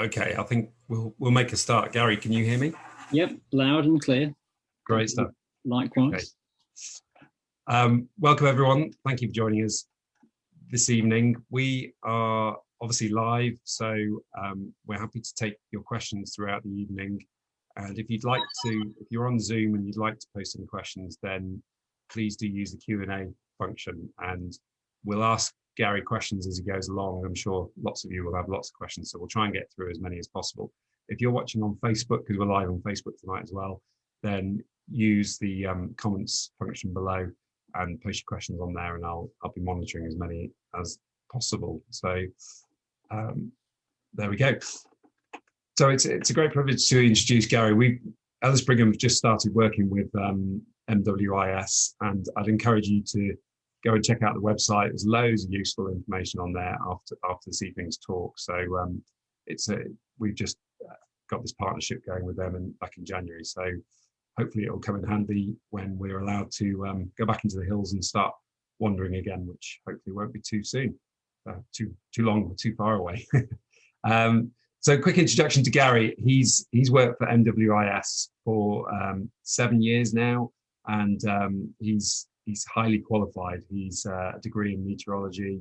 Okay, I think we'll we'll make a start. Gary, can you hear me? Yep, loud and clear. Great stuff. Likewise. Okay. Um, welcome everyone. Thank you for joining us this evening. We are obviously live, so um, we're happy to take your questions throughout the evening. And if you'd like to, if you're on Zoom and you'd like to post any questions, then please do use the Q&A function and we'll ask Gary questions as he goes along. I'm sure lots of you will have lots of questions, so we'll try and get through as many as possible. If you're watching on Facebook, because we're live on Facebook tonight as well, then use the um, comments function below and post your questions on there and I'll, I'll be monitoring as many as possible. So um, there we go. So it's, it's a great privilege to introduce Gary. We, Ellis Brigham just started working with um, MWIS and I'd encourage you to go and check out the website. There's loads of useful information on there after after this evening's talk. So um, it's a we've just uh, got this partnership going with them and back in January. So hopefully it will come in handy when we're allowed to um, go back into the hills and start wandering again, which hopefully won't be too soon, uh, too too long, or too far away. um, so quick introduction to Gary. He's he's worked for MWIS for um, seven years now, and um, he's he's highly qualified. He's uh, a degree in meteorology.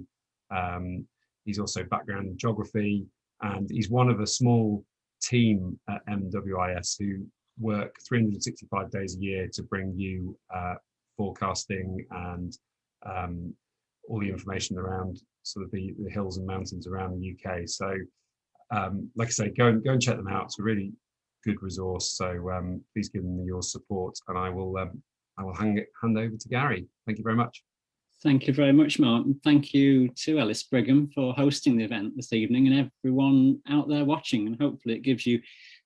Um, he's also background in geography, and he's one of a small team at MWIS who work 365 days a year to bring you uh, forecasting and um, all the information around sort of the, the, hills and mountains around the UK. So, um, like I say, go and go and check them out. It's a really good resource. So um, please give them your support, and I will um, I will hand, hand over to Gary. Thank you very much. Thank you very much, Mark. And thank you to Ellis Brigham for hosting the event this evening and everyone out there watching. And hopefully it gives you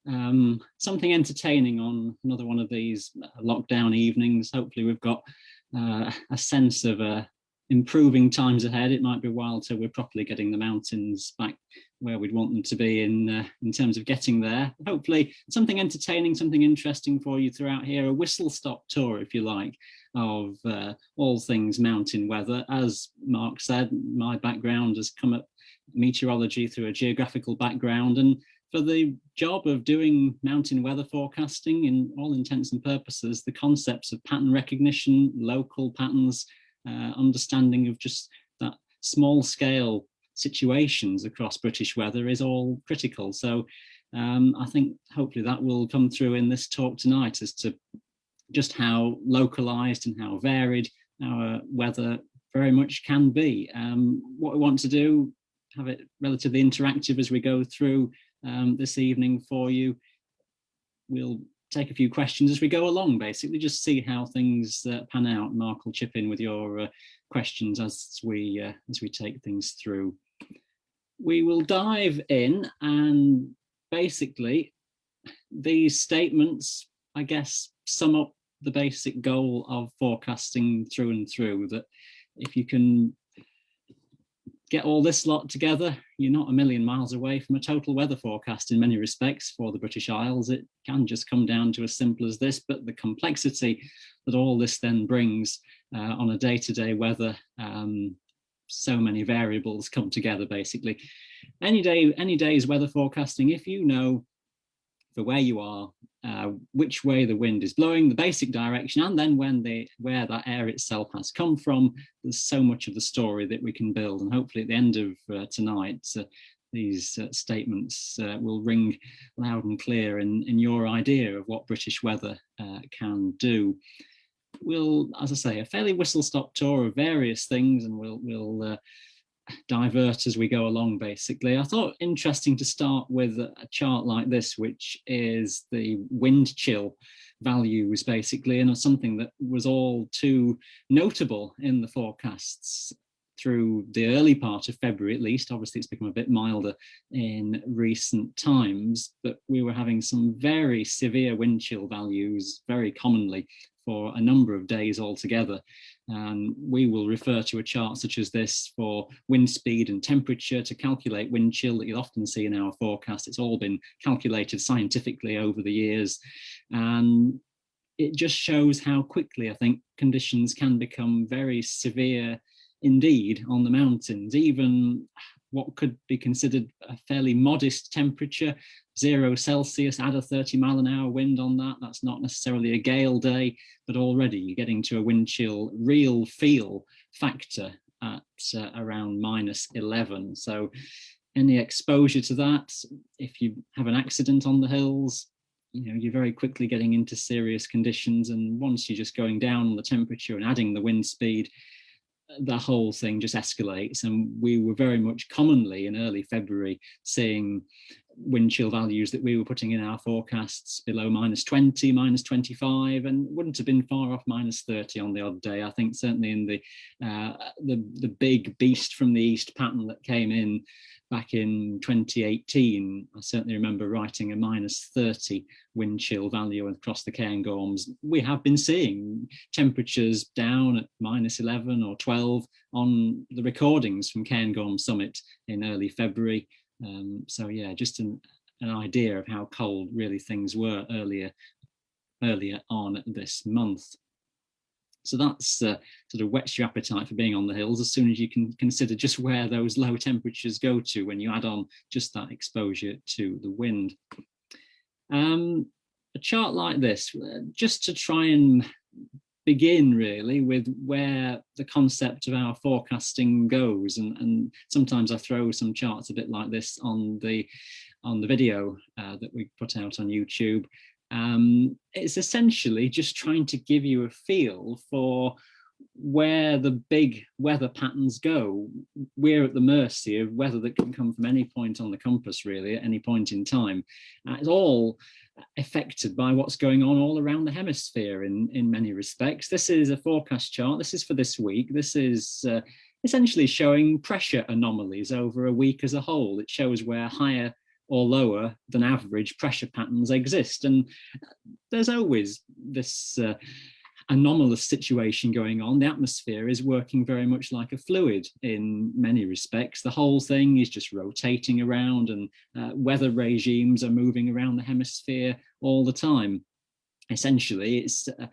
um, something entertaining on another one of these lockdown evenings. Hopefully we've got uh, a sense of uh, improving times ahead. It might be a while till we're properly getting the mountains back where we'd want them to be in uh, in terms of getting there. Hopefully something entertaining, something interesting for you throughout here, a whistle stop tour, if you like, of uh, all things mountain weather. As Mark said, my background has come at meteorology through a geographical background and for the job of doing mountain weather forecasting in all intents and purposes, the concepts of pattern recognition, local patterns, uh, understanding of just that small scale situations across British weather is all critical. So um, I think hopefully that will come through in this talk tonight as to just how localized and how varied our weather very much can be. Um, what we want to do, have it relatively interactive as we go through um, this evening for you. We'll take a few questions as we go along, basically, just see how things uh, pan out. Mark will chip in with your uh, questions as we uh, as we take things through. We will dive in and basically these statements, I guess, sum up the basic goal of forecasting through and through that if you can get all this lot together, you're not a million miles away from a total weather forecast in many respects for the British Isles. It can just come down to as simple as this, but the complexity that all this then brings uh, on a day-to-day -day weather, um, so many variables come together basically. Any day, any day's weather forecasting, if you know for where you are, uh, which way the wind is blowing, the basic direction, and then when they, where that air itself has come from. There's so much of the story that we can build. And hopefully at the end of uh, tonight, uh, these uh, statements uh, will ring loud and clear in, in your idea of what British weather uh, can do. We'll, as I say, a fairly whistle-stop tour of various things, and we'll, we'll divert as we go along basically. I thought interesting to start with a chart like this which is the wind chill values basically and something that was all too notable in the forecasts through the early part of February at least. Obviously it's become a bit milder in recent times, but we were having some very severe wind chill values very commonly for a number of days altogether. And we will refer to a chart such as this for wind speed and temperature to calculate wind chill that you'll often see in our forecast. It's all been calculated scientifically over the years. And it just shows how quickly I think conditions can become very severe indeed on the mountains. Even what could be considered a fairly modest temperature, zero Celsius, add a 30 mile an hour wind on that. That's not necessarily a gale day, but already you're getting to a wind chill real feel factor at uh, around minus 11. So any exposure to that, if you have an accident on the hills, you know, you're very quickly getting into serious conditions. And once you're just going down on the temperature and adding the wind speed, the whole thing just escalates. And we were very much commonly in early February seeing wind chill values that we were putting in our forecasts below minus 20, minus 25, and wouldn't have been far off minus 30 on the odd day. I think certainly in the uh, the, the big beast from the east pattern that came in back in 2018, I certainly remember writing a minus 30 wind chill value across the Cairngorms. We have been seeing temperatures down at minus 11 or 12 on the recordings from Cairngorm Summit in early February. Um, so yeah, just an, an idea of how cold really things were earlier earlier on this month. So that's uh, sort of whets your appetite for being on the hills as soon as you can consider just where those low temperatures go to when you add on just that exposure to the wind. Um, a chart like this, uh, just to try and begin really with where the concept of our forecasting goes. And, and sometimes I throw some charts a bit like this on the on the video uh, that we put out on YouTube. Um, it's essentially just trying to give you a feel for where the big weather patterns go. We're at the mercy of weather that can come from any point on the compass, really, at any point in time. Uh, it's all affected by what's going on all around the hemisphere in, in many respects. This is a forecast chart. This is for this week. This is uh, essentially showing pressure anomalies over a week as a whole. It shows where higher or lower than average pressure patterns exist. And there's always this uh, anomalous situation going on. The atmosphere is working very much like a fluid in many respects. The whole thing is just rotating around and uh, weather regimes are moving around the hemisphere all the time essentially it's uh,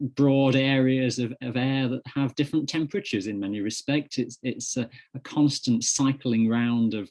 broad areas of, of, air that have different temperatures in many respects it's it's a, a constant cycling round of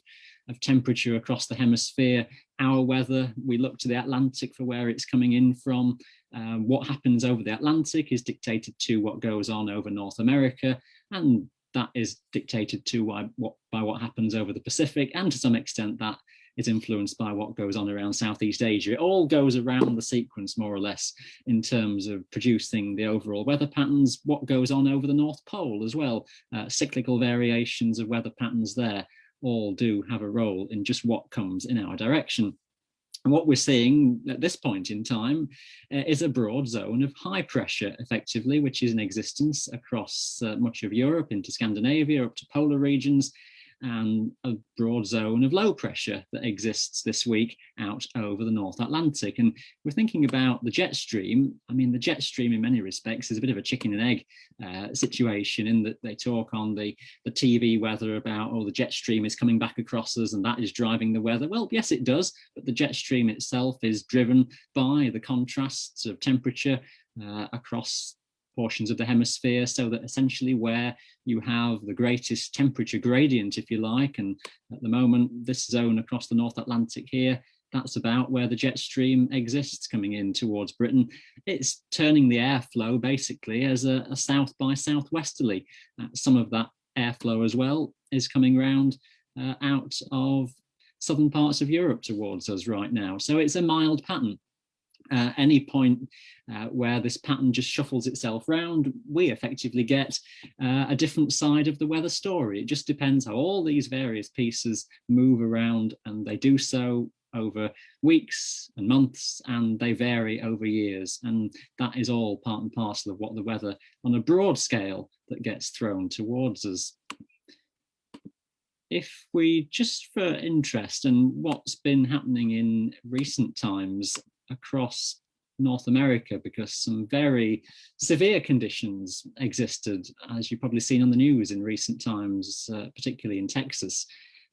of temperature across the hemisphere, our weather, we look to the Atlantic for where it's coming in from. Um, what happens over the Atlantic is dictated to what goes on over North America, and that is dictated to by what, by what happens over the Pacific, and to some extent that is influenced by what goes on around Southeast Asia. It all goes around the sequence more or less in terms of producing the overall weather patterns, what goes on over the North Pole as well, uh, cyclical variations of weather patterns there all do have a role in just what comes in our direction. And what we're seeing at this point in time uh, is a broad zone of high pressure, effectively, which is in existence across uh, much of Europe into Scandinavia, up to polar regions, and a broad zone of low pressure that exists this week out over the North Atlantic. And we're thinking about the jet stream. I mean, the jet stream in many respects is a bit of a chicken and egg uh, situation in that they talk on the, the TV weather about, oh, the jet stream is coming back across us and that is driving the weather. Well, yes, it does, but the jet stream itself is driven by the contrasts of temperature uh, across portions of the hemisphere so that essentially where you have the greatest temperature gradient, if you like, and at the moment, this zone across the North Atlantic here, that's about where the jet stream exists coming in towards Britain. It's turning the airflow basically as a, a south by southwesterly. Uh, some of that airflow as well is coming round uh, out of southern parts of Europe towards us right now. So it's a mild pattern uh, any point uh, where this pattern just shuffles itself round, we effectively get uh, a different side of the weather story. It just depends how all these various pieces move around and they do so over weeks and months and they vary over years and that is all part and parcel of what the weather on a broad scale that gets thrown towards us if we just for interest and what's been happening in recent times across North America because some very severe conditions existed, as you've probably seen on the news in recent times, uh, particularly in Texas.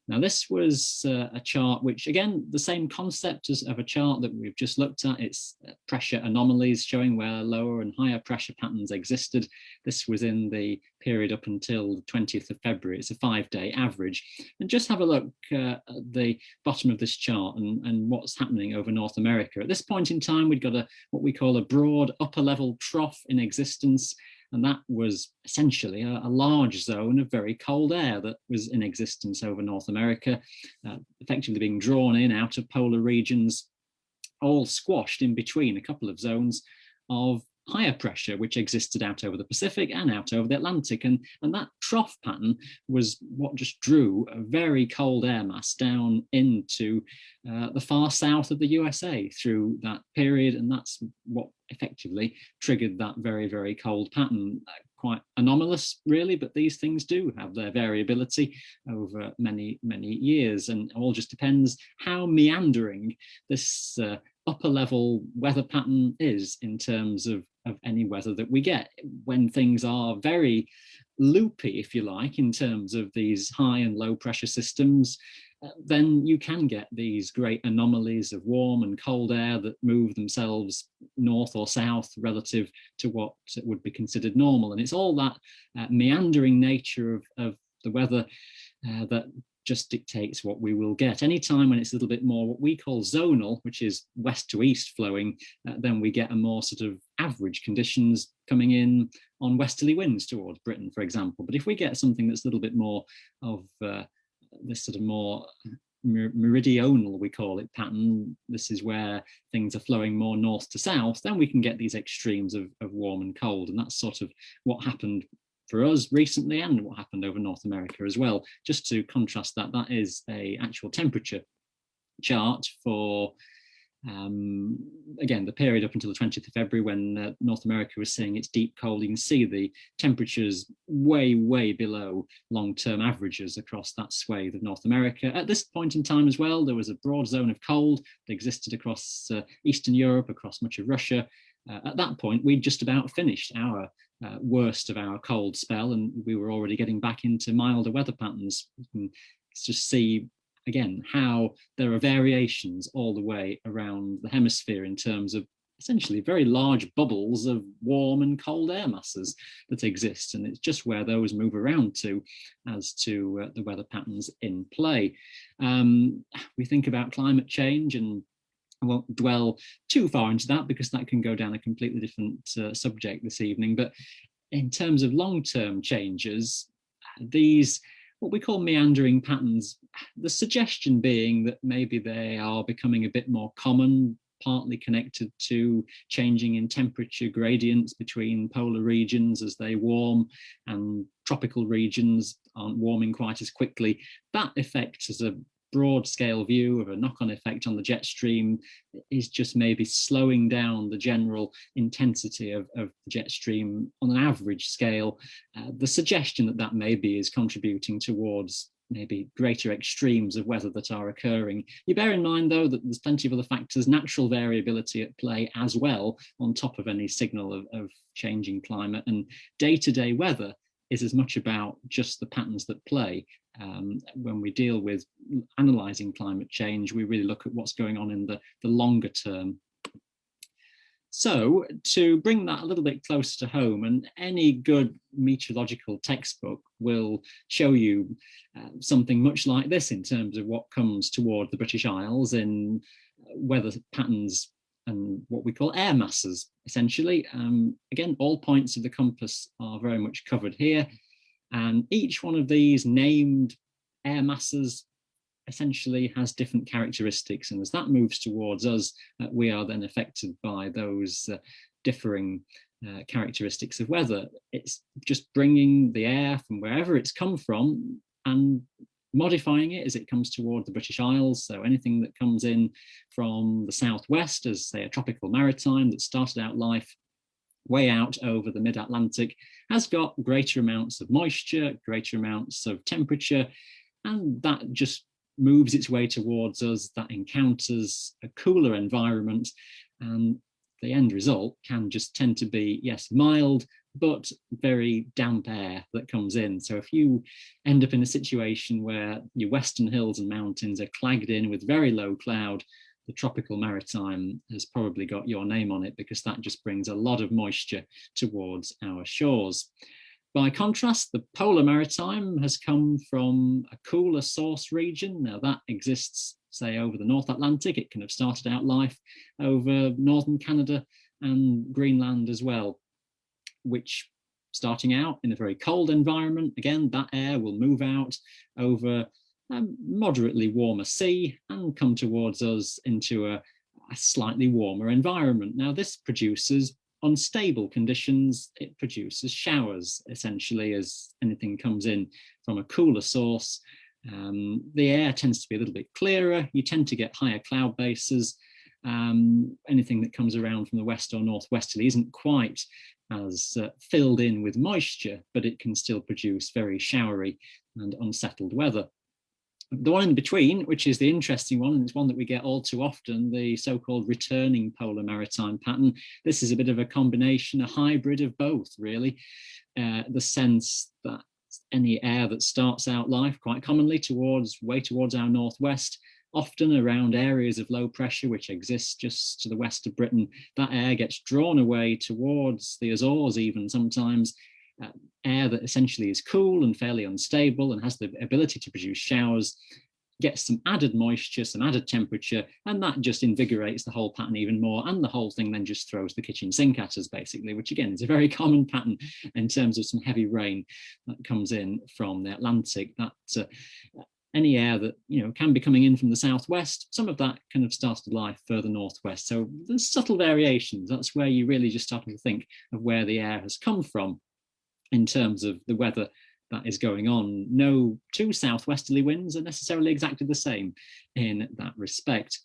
Now this was uh, a chart which again the same concept as of a chart that we've just looked at. It's uh, pressure anomalies showing where lower and higher pressure patterns existed. This was in the period up until the 20th of February. It's a five-day average. And just have a look uh, at the bottom of this chart and, and what's happening over North America. At this point in time we've got a what we call a broad upper level trough in existence and that was essentially a, a, large zone of very cold air that was in existence over North America, uh, effectively being drawn in out of polar regions, all squashed in between a couple of zones of higher pressure which existed out over the Pacific and out over the Atlantic and and that trough pattern was what just drew a very cold air mass down into uh, the far south of the USA through that period and that's what effectively triggered that very very cold pattern. Uh, quite anomalous really but these things do have their variability over many many years and all just depends how meandering this uh, upper level weather pattern is in terms of, of any weather that we get when things are very loopy, if you like, in terms of these high and low pressure systems, uh, then you can get these great anomalies of warm and cold air that move themselves north or south relative to what would be considered normal. And it's all that uh, meandering nature of, of the weather uh, that just dictates what we will get. Any time when it's a little bit more what we call zonal, which is west to east flowing, uh, then we get a more sort of average conditions coming in on westerly winds towards Britain, for example. But if we get something that's a little bit more of uh, this sort of more meridional, we call it pattern, this is where things are flowing more north to south, then we can get these extremes of, of warm and cold. And that's sort of what happened for us recently and what happened over North America as well. Just to contrast that, that is a actual temperature chart for um, again, the period up until the 20th of February when uh, North America was seeing its deep cold, you can see the temperatures way, way below long-term averages across that swathe of North America. At this point in time as well, there was a broad zone of cold that existed across uh, Eastern Europe, across much of Russia. Uh, at that point, we'd just about finished our uh, worst of our cold spell and we were already getting back into milder weather patterns. You can just see again how there are variations all the way around the hemisphere in terms of essentially very large bubbles of warm and cold air masses that exist and it's just where those move around to as to uh, the weather patterns in play. Um, we think about climate change and I won't dwell too far into that because that can go down a completely different uh, subject this evening. But in terms of long-term changes, these what we call meandering patterns, the suggestion being that maybe they are becoming a bit more common, partly connected to changing in temperature gradients between polar regions as they warm and tropical regions aren't warming quite as quickly. That effect has a broad scale view of a knock-on effect on the jet stream is just maybe slowing down the general intensity of, of the jet stream on an average scale. Uh, the suggestion that that maybe is contributing towards maybe greater extremes of weather that are occurring. You bear in mind though that there's plenty of other factors, natural variability at play as well on top of any signal of, of changing climate and day-to-day -day weather is as much about just the patterns that play um, when we deal with analysing climate change, we really look at what's going on in the, the longer term. So to bring that a little bit closer to home, and any good meteorological textbook will show you uh, something much like this in terms of what comes toward the British Isles in weather patterns and what we call air masses, essentially. Um, again, all points of the compass are very much covered here. And each one of these named air masses essentially has different characteristics. And as that moves towards us, uh, we are then affected by those uh, differing uh, characteristics of weather. It's just bringing the air from wherever it's come from and modifying it as it comes toward the British Isles. So anything that comes in from the southwest as say a tropical maritime that started out life way out over the mid-Atlantic has got greater amounts of moisture, greater amounts of temperature, and that just moves its way towards us, that encounters a cooler environment, and the end result can just tend to be, yes, mild, but very damp air that comes in. So if you end up in a situation where your western hills and mountains are clagged in with very low cloud, the tropical maritime has probably got your name on it because that just brings a lot of moisture towards our shores. By contrast, the polar maritime has come from a cooler source region. Now that exists, say, over the North Atlantic. It can have started out life over northern Canada and Greenland as well, which starting out in a very cold environment, again, that air will move out over a moderately warmer sea and come towards us into a, a slightly warmer environment. Now this produces unstable conditions, it produces showers, essentially, as anything comes in from a cooler source. Um, the air tends to be a little bit clearer, you tend to get higher cloud bases. Um, anything that comes around from the west or northwesterly isn't quite as uh, filled in with moisture, but it can still produce very showery and unsettled weather. The one in between, which is the interesting one, and it's one that we get all too often, the so-called returning polar maritime pattern. This is a bit of a combination, a hybrid of both, really. Uh, the sense that any air that starts out life quite commonly towards way towards our northwest often around areas of low pressure which exist just to the west of Britain, that air gets drawn away towards the Azores even sometimes, uh, air that essentially is cool and fairly unstable and has the ability to produce showers gets some added moisture, some added temperature, and that just invigorates the whole pattern even more. And the whole thing then just throws the kitchen sink at us, basically, which again is a very common pattern in terms of some heavy rain that comes in from the Atlantic. That uh, any air that you know can be coming in from the southwest, some of that kind of started life further northwest. So there's subtle variations. That's where you really just starting to think of where the air has come from in terms of the weather that is going on. No two southwesterly winds are necessarily exactly the same in that respect.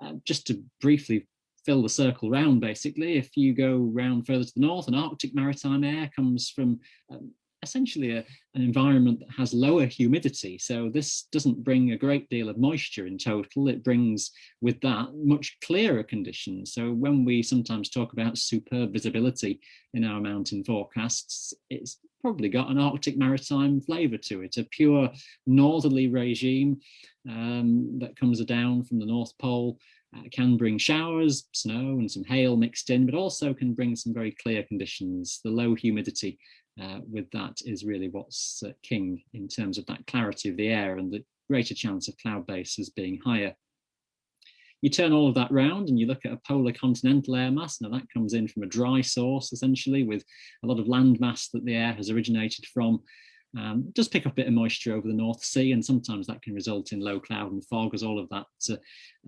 Uh, just to briefly fill the circle round, basically, if you go round further to the north, an Arctic maritime air comes from um, essentially a, an environment that has lower humidity. So this doesn't bring a great deal of moisture in total. It brings with that much clearer conditions. So when we sometimes talk about superb visibility in our mountain forecasts, it's probably got an Arctic maritime flavour to it, a pure northerly regime um, that comes down from the North Pole uh, can bring showers, snow and some hail mixed in, but also can bring some very clear conditions. The low humidity uh, with that is really what's uh, king in terms of that clarity of the air and the greater chance of cloud bases being higher. You turn all of that round and you look at a polar continental air mass. Now that comes in from a dry source essentially with a lot of land mass that the air has originated from um, pick up a bit of moisture over the North Sea and sometimes that can result in low cloud and fog as all of that uh,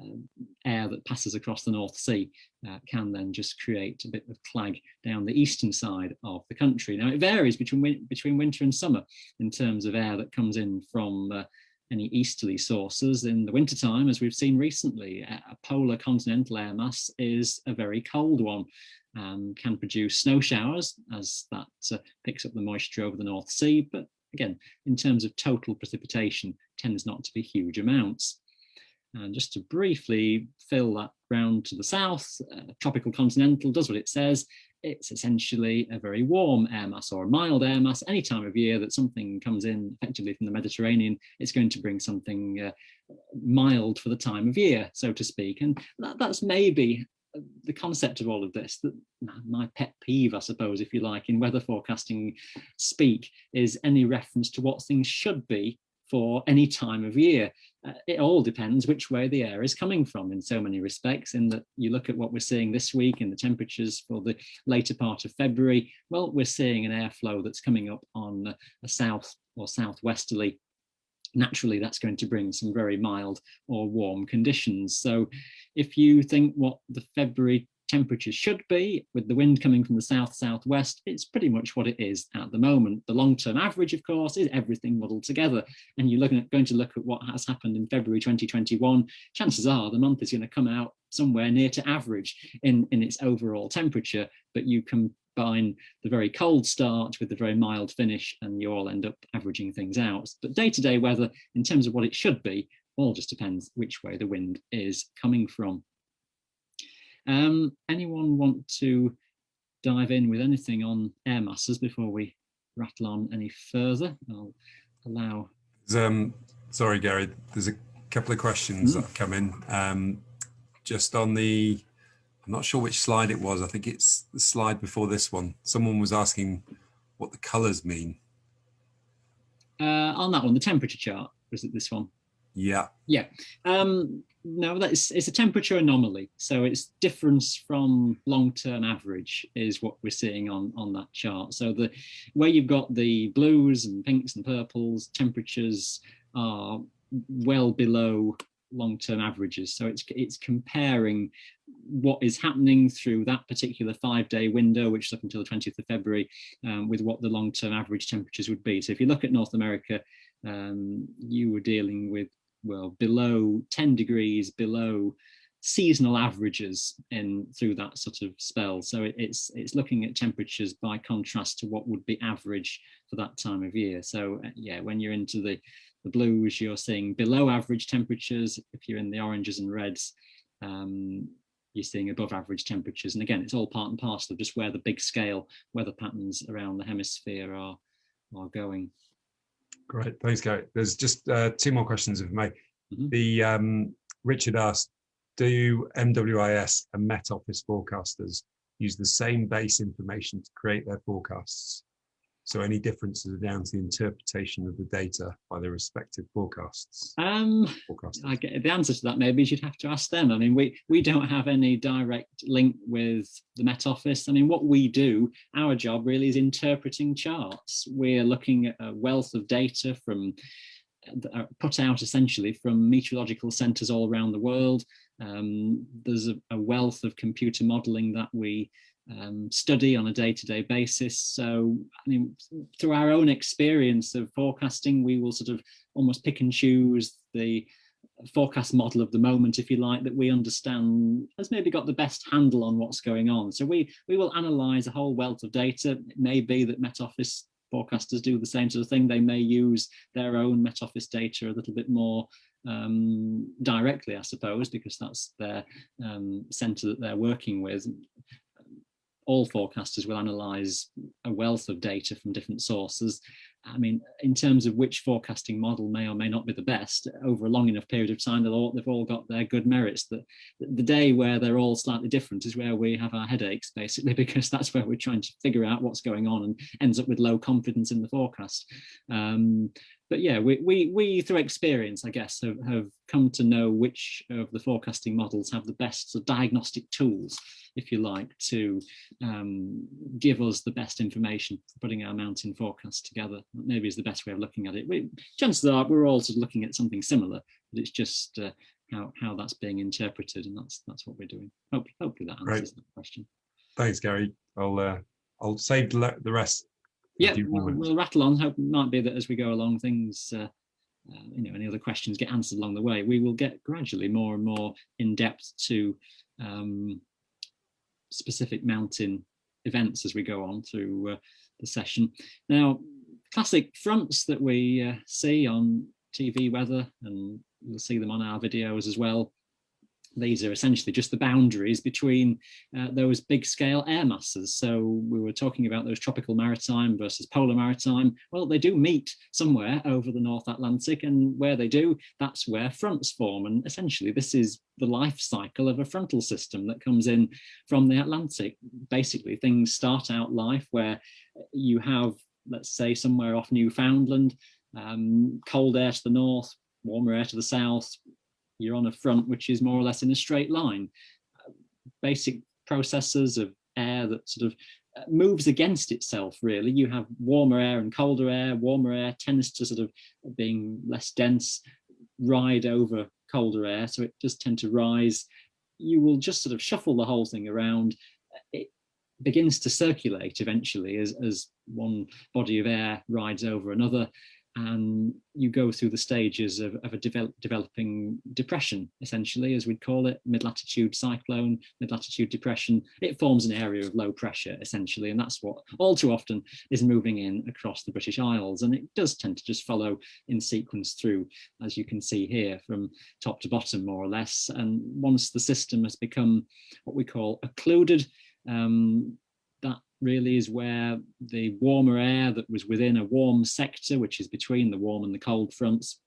uh, air that passes across the North Sea uh, can then just create a bit of clag down the eastern side of the country. Now it varies between, between winter and summer in terms of air that comes in from uh, any easterly sources in the wintertime, as we've seen recently, a polar continental air mass is a very cold one. Um, can produce snow showers as that uh, picks up the moisture over the North Sea, but again, in terms of total precipitation, tends not to be huge amounts. And just to briefly fill that round to the south, uh, tropical continental does what it says. It's essentially a very warm air mass or a mild air mass. Any time of year that something comes in effectively from the Mediterranean, it's going to bring something uh, mild for the time of year, so to speak. And that, that's maybe the concept of all of this, that my pet peeve, I suppose, if you like, in weather forecasting speak, is any reference to what things should be for any time of year. Uh, it all depends which way the air is coming from in so many respects, in that you look at what we're seeing this week in the temperatures for the later part of February, well, we're seeing an airflow that's coming up on a south or southwesterly naturally that's going to bring some very mild or warm conditions. So if you think what the February temperatures should be with the wind coming from the south southwest it's pretty much what it is at the moment the long-term average of course is everything muddled together and you're looking at going to look at what has happened in february 2021 chances are the month is going to come out somewhere near to average in in its overall temperature but you combine the very cold start with the very mild finish and you all end up averaging things out. But day-to-day -day weather, in terms of what it should be, all just depends which way the wind is coming from. Um, anyone want to dive in with anything on air masses before we rattle on any further. I'll allow. Um, sorry, Gary, there's a couple of questions mm. that have come in. Um, just on the, I'm not sure which slide it was. I think it's the slide before this one. Someone was asking what the colors mean. Uh, on that one, the temperature chart, was it this one? Yeah. Yeah. Um, no, that's it's a temperature anomaly. So it's difference from long-term average is what we're seeing on on that chart. So the where you've got the blues and pinks and purples, temperatures are well below long-term averages. So it's it's comparing what is happening through that particular five-day window, which is up until the 20th of February, um, with what the long-term average temperatures would be. So if you look at North America, um, you were dealing with well below 10 degrees below seasonal averages in through that sort of spell. So it, it's it's looking at temperatures by contrast to what would be average for that time of year. So uh, yeah, when you're into the the blues, you're seeing below average temperatures. If you're in the oranges and reds, um, you're seeing above average temperatures. And again, it's all part and parcel of just where the big scale weather patterns around the hemisphere are are going. Great, thanks, Gary. There's just uh, two more questions of me. Mm -hmm. The um, Richard asked, do MWIS and Met Office forecasters use the same base information to create their forecasts? So any differences are down to the interpretation of the data by the respective forecasts? Um, I get the answer to that maybe you'd have to ask them. I mean, we, we don't have any direct link with the Met Office. I mean, what we do, our job really is interpreting charts. We're looking at a wealth of data from uh, put out essentially from meteorological centres all around the world. Um, there's a, a, wealth of computer modelling that we um, study on a day-to-day -day basis. So, I mean, through our own experience of forecasting, we will sort of almost pick and choose the forecast model of the moment, if you like, that we understand has maybe got the best handle on what's going on. So we we will analyze a whole wealth of data. It may be that Met Office forecasters do the same sort of thing. They may use their own Met Office data a little bit more um, directly, I suppose, because that's their um, center that they're working with all forecasters will analyze a wealth of data from different sources. I mean, in terms of which forecasting model may or may not be the best, over a long enough period of time, they'll all, they've all got their good merits. The, the day where they're all slightly different is where we have our headaches, basically, because that's where we're trying to figure out what's going on and ends up with low confidence in the forecast. Um, but yeah, we, we, we through experience, I guess, have, have come to know which of the forecasting models have the best sort of diagnostic tools, if you like, to um, give us the best information for putting our mountain forecast together. Maybe is the best way of looking at it. We, chances are we're all sort of looking at something similar, but it's just uh, how, how that's being interpreted, and that's that's what we're doing. Hope, hopefully that answers right. that question. Thanks, Gary. I'll uh, I'll save the rest yeah, we'll, we'll, rattle on. Hope it might be that as we go along, things, uh, uh, you know, any other questions get answered along the way. We will get gradually more and more in depth to um, specific mountain events as we go on through uh, the session. Now, classic fronts that we uh, see on TV weather, and you'll see them on our videos as well, these are essentially just the boundaries between uh, those big scale air masses. So we were talking about those tropical maritime versus polar maritime. Well, they do meet somewhere over the North Atlantic and where they do, that's where fronts form. And essentially this is the life cycle of a frontal system that comes in from the Atlantic. Basically things start out life where you have, let's say somewhere off Newfoundland, um, cold air to the north, warmer air to the south, you're on a front which is more or less in a straight line. Basic processes of air that sort of uh, moves against itself really. You have warmer air and colder air. Warmer air tends to sort of being less dense, ride over colder air, so it does tend to rise. You will just sort of shuffle the whole thing around. It begins to circulate eventually as, as one body of air rides over another and you go through the stages of, of a develop, developing depression, essentially, as we'd call it, mid-latitude cyclone, mid-latitude depression. It forms an area of low pressure, essentially, and that's what all too often is moving in across the British Isles. And it does tend to just follow in sequence through, as you can see here, from top to bottom, more or less. And once the system has become what we call occluded, um, really is where the warmer air that was within a warm sector, which is between the warm and the cold fronts,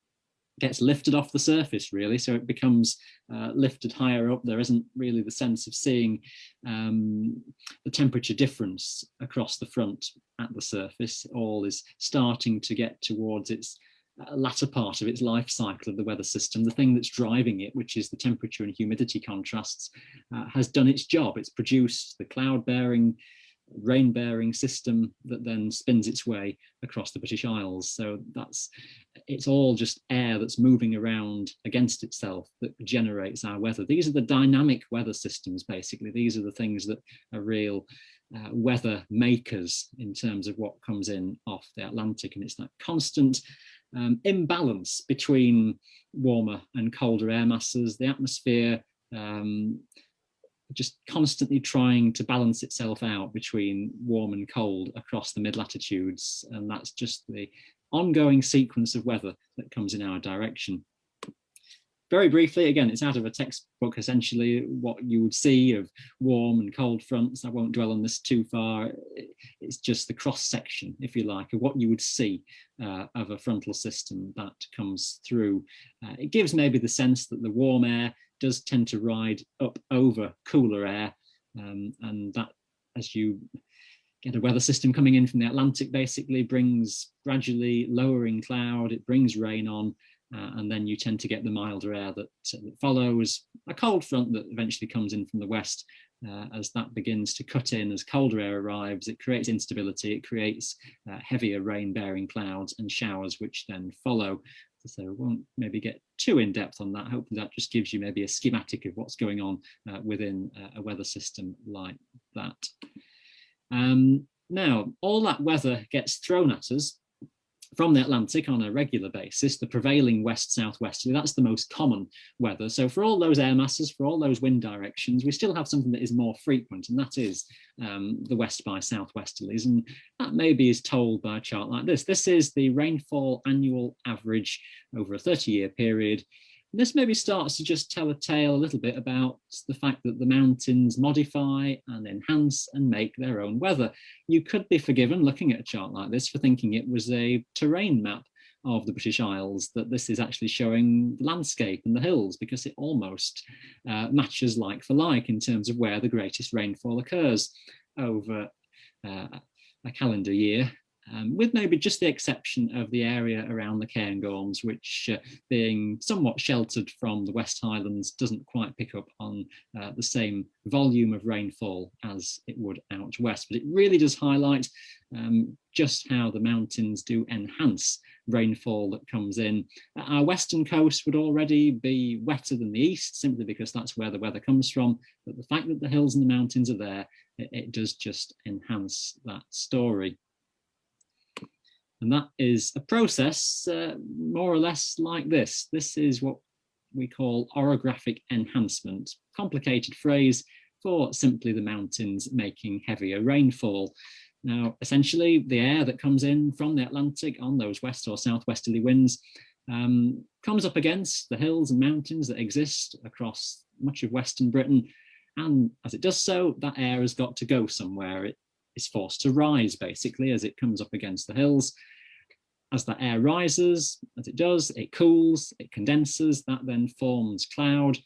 gets lifted off the surface really. So it becomes uh, lifted higher up. There isn't really the sense of seeing um, the temperature difference across the front at the surface. All is starting to get towards its uh, latter part of its life cycle of the weather system. The thing that's driving it which is the temperature and humidity contrasts uh, has done its job. It's produced the cloud bearing rain bearing system that then spins its way across the British Isles. So that's it's all just air that's moving around against itself that generates our weather. These are the dynamic weather systems, basically. These are the things that are real uh, weather makers in terms of what comes in off the Atlantic. And it's that constant um, imbalance between warmer and colder air masses, the atmosphere um, just constantly trying to balance itself out between warm and cold across the mid latitudes. And that's just the ongoing sequence of weather that comes in our direction. Very briefly, again, it's out of a textbook, essentially what you would see of warm and cold fronts. I won't dwell on this too far. It's just the cross section, if you like, of what you would see uh, of a frontal system that comes through. Uh, it gives maybe the sense that the warm air does tend to ride up over cooler air um, and that as you get a weather system coming in from the Atlantic basically brings gradually lowering cloud, it brings rain on uh, and then you tend to get the milder air that, uh, that, follows. A cold front that eventually comes in from the west uh, as that begins to cut in as colder air arrives it creates instability it creates uh, heavier rain bearing clouds and showers which then follow so we won't maybe get too in depth on that. Hopefully that just gives you maybe a schematic of what's going on uh, within uh, a weather system like that. Um, now, all that weather gets thrown at us from the Atlantic on a regular basis, the prevailing west-southwesterly, that's the most common weather. So for all those air masses, for all those wind directions, we still have something that is more frequent, and that is um, the west by southwesterlies. And that maybe is told by a chart like this. This is the rainfall annual average over a 30-year period this maybe starts to just tell a tale a little bit about the fact that the mountains modify and enhance and make their own weather. You could be forgiven looking at a chart like this for thinking it was a terrain map of the British Isles, that this is actually showing the landscape and the hills because it almost uh, matches like for like in terms of where the greatest rainfall occurs over uh, a calendar year um, with maybe just the exception of the area around the Cairngorms, which uh, being somewhat sheltered from the West Highlands doesn't quite pick up on uh, the same volume of rainfall as it would out west. But it really does highlight um, just how the mountains do enhance rainfall that comes in. Our western coast would already be wetter than the east, simply because that's where the weather comes from. But the fact that the hills and the mountains are there, it, it does just enhance that story. And that is a process uh, more or less like this. This is what we call orographic enhancement, complicated phrase for simply the mountains making heavier rainfall. Now, essentially, the air that comes in from the Atlantic on those west or southwesterly winds um, comes up against the hills and mountains that exist across much of Western Britain. And as it does so, that air has got to go somewhere. It is forced to rise basically as it comes up against the hills. As that air rises, as it does, it cools, it condenses, that then forms cloud,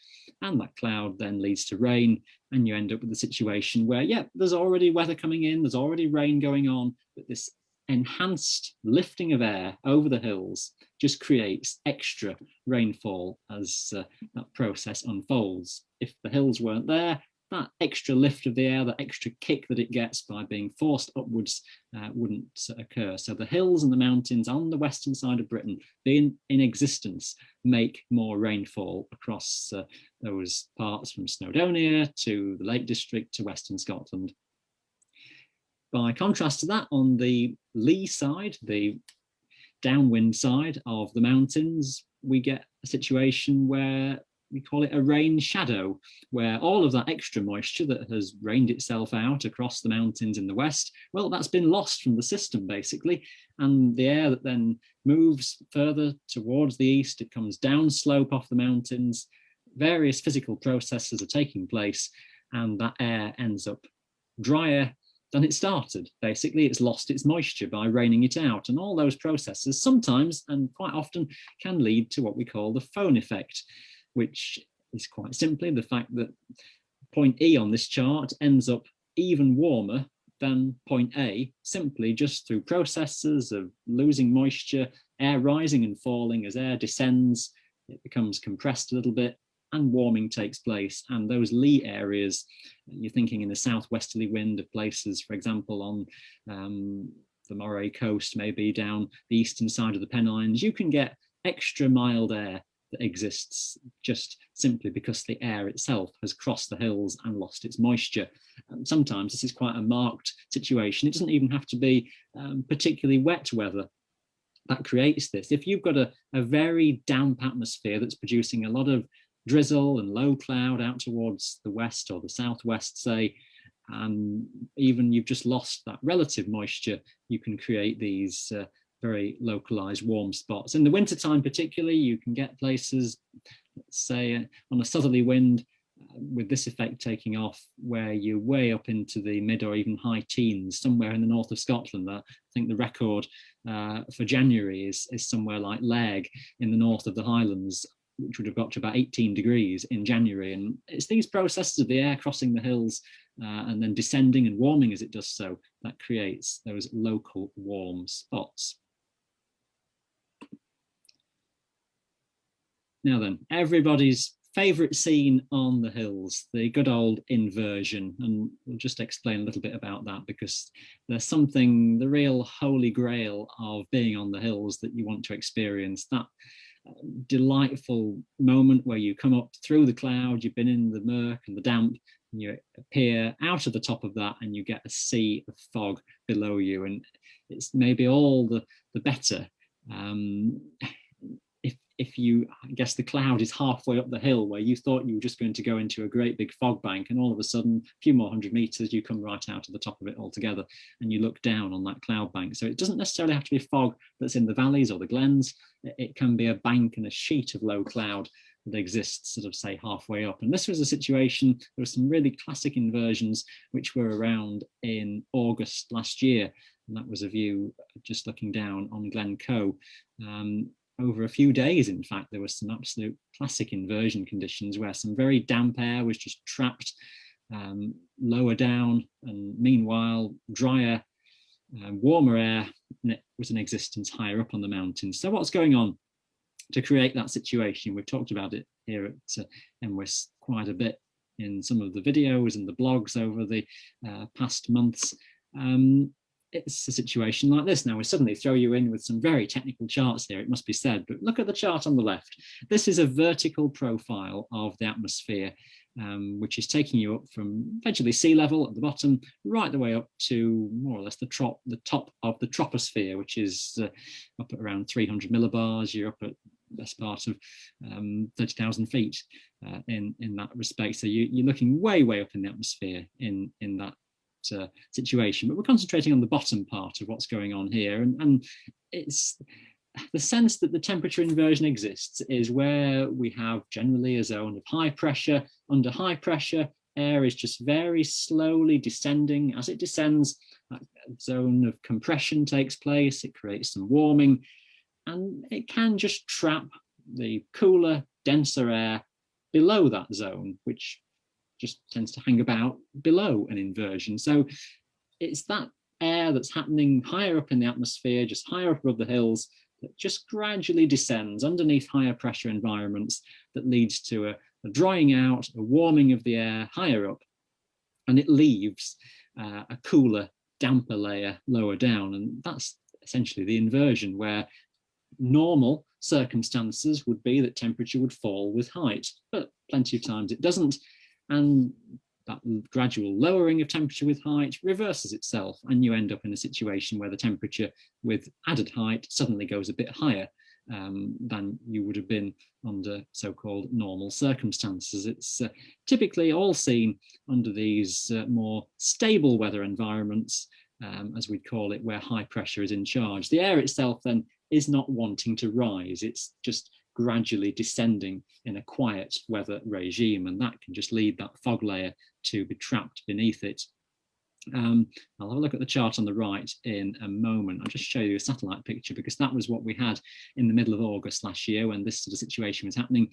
and that cloud then leads to rain, and you end up with a situation where, yeah, there's already weather coming in, there's already rain going on, but this enhanced lifting of air over the hills just creates extra rainfall as uh, that process unfolds. If the hills weren't there, that extra lift of the air, that extra kick that it gets by being forced upwards uh, wouldn't occur. So the hills and the mountains on the western side of Britain, being in existence, make more rainfall across uh, those parts from Snowdonia to the Lake District to Western Scotland. By contrast to that, on the lee side, the downwind side of the mountains, we get a situation where we call it a rain shadow, where all of that extra moisture that has rained itself out across the mountains in the west, well, that's been lost from the system basically. And the air that then moves further towards the east, it comes down slope off the mountains, various physical processes are taking place, and that air ends up drier than it started. Basically, it's lost its moisture by raining it out. And all those processes sometimes and quite often can lead to what we call the föhn effect, which is quite simply the fact that point E on this chart ends up even warmer than point A, simply just through processes of losing moisture, air rising and falling as air descends, it becomes compressed a little bit, and warming takes place. And those lee areas, you're thinking in the southwesterly wind of places, for example, on um, the Moray coast, maybe down the eastern side of the Pennines, you can get extra mild air that exists just simply because the air itself has crossed the hills and lost its moisture. Um, sometimes this is quite a marked situation. It doesn't even have to be um, particularly wet weather that creates this. If you've got a, a very damp atmosphere that's producing a lot of drizzle and low cloud out towards the west or the southwest, say, and even you've just lost that relative moisture, you can create these uh, very localized warm spots. In the wintertime particularly, you can get places, let's say uh, on a southerly wind, uh, with this effect taking off, where you're way up into the mid or even high teens, somewhere in the north of Scotland. I think the record uh, for January is, is somewhere like Lairg in the north of the Highlands, which would have got to about 18 degrees in January. And it's these processes of the air crossing the hills uh, and then descending and warming as it does so that creates those local warm spots. Now then, everybody's favorite scene on the hills, the good old inversion. And we'll just explain a little bit about that because there's something, the real holy grail of being on the hills that you want to experience. That delightful moment where you come up through the cloud, you've been in the murk and the damp, and you appear out of the top of that and you get a sea of fog below you. And it's maybe all the, the better um, if you, I guess the cloud is halfway up the hill where you thought you were just going to go into a great big fog bank and all of a sudden, a few more hundred meters, you come right out of the top of it altogether and you look down on that cloud bank. So it doesn't necessarily have to be fog that's in the valleys or the glens. It can be a bank and a sheet of low cloud that exists sort of say halfway up. And this was a situation, there were some really classic inversions which were around in August last year. And that was a view just looking down on Glencoe. Um, over a few days, in fact, there was some absolute classic inversion conditions where some very damp air was just trapped um, lower down and meanwhile drier, uh, warmer air was in existence higher up on the mountains. So what's going on to create that situation? We've talked about it here at uh, quite a bit in some of the videos and the blogs over the uh, past months. Um, it's a situation like this. Now we suddenly throw you in with some very technical charts here, it must be said, but look at the chart on the left. This is a vertical profile of the atmosphere, um, which is taking you up from eventually sea level at the bottom, right the way up to more or less the, trop, the top of the troposphere, which is uh, up at around 300 millibars. You're up at best part of um, 30,000 feet uh, in, in that respect. So you, you're looking way, way up in the atmosphere in, in that uh, situation, but we're concentrating on the bottom part of what's going on here. And, and it's the sense that the temperature inversion exists is where we have generally a zone of high pressure. Under high pressure, air is just very slowly descending. As it descends, that zone of compression takes place, it creates some warming, and it can just trap the cooler, denser air below that zone, which just tends to hang about below an inversion. So it's that air that's happening higher up in the atmosphere, just higher up above the hills, that just gradually descends underneath higher pressure environments that leads to a, a drying out, a warming of the air higher up, and it leaves uh, a cooler, damper layer lower down. And that's essentially the inversion where normal circumstances would be that temperature would fall with height, but plenty of times it doesn't and that gradual lowering of temperature with height reverses itself and you end up in a situation where the temperature with added height suddenly goes a bit higher um, than you would have been under so-called normal circumstances. It's uh, typically all seen under these uh, more stable weather environments, um, as we'd call it, where high pressure is in charge. The air itself then is not wanting to rise, it's just gradually descending in a quiet weather regime and that can just lead that fog layer to be trapped beneath it Um, I'll have a look at the chart on the right in a moment. I'll just show you a satellite picture because that was what we had in the middle of August last year when this sort of situation was happening.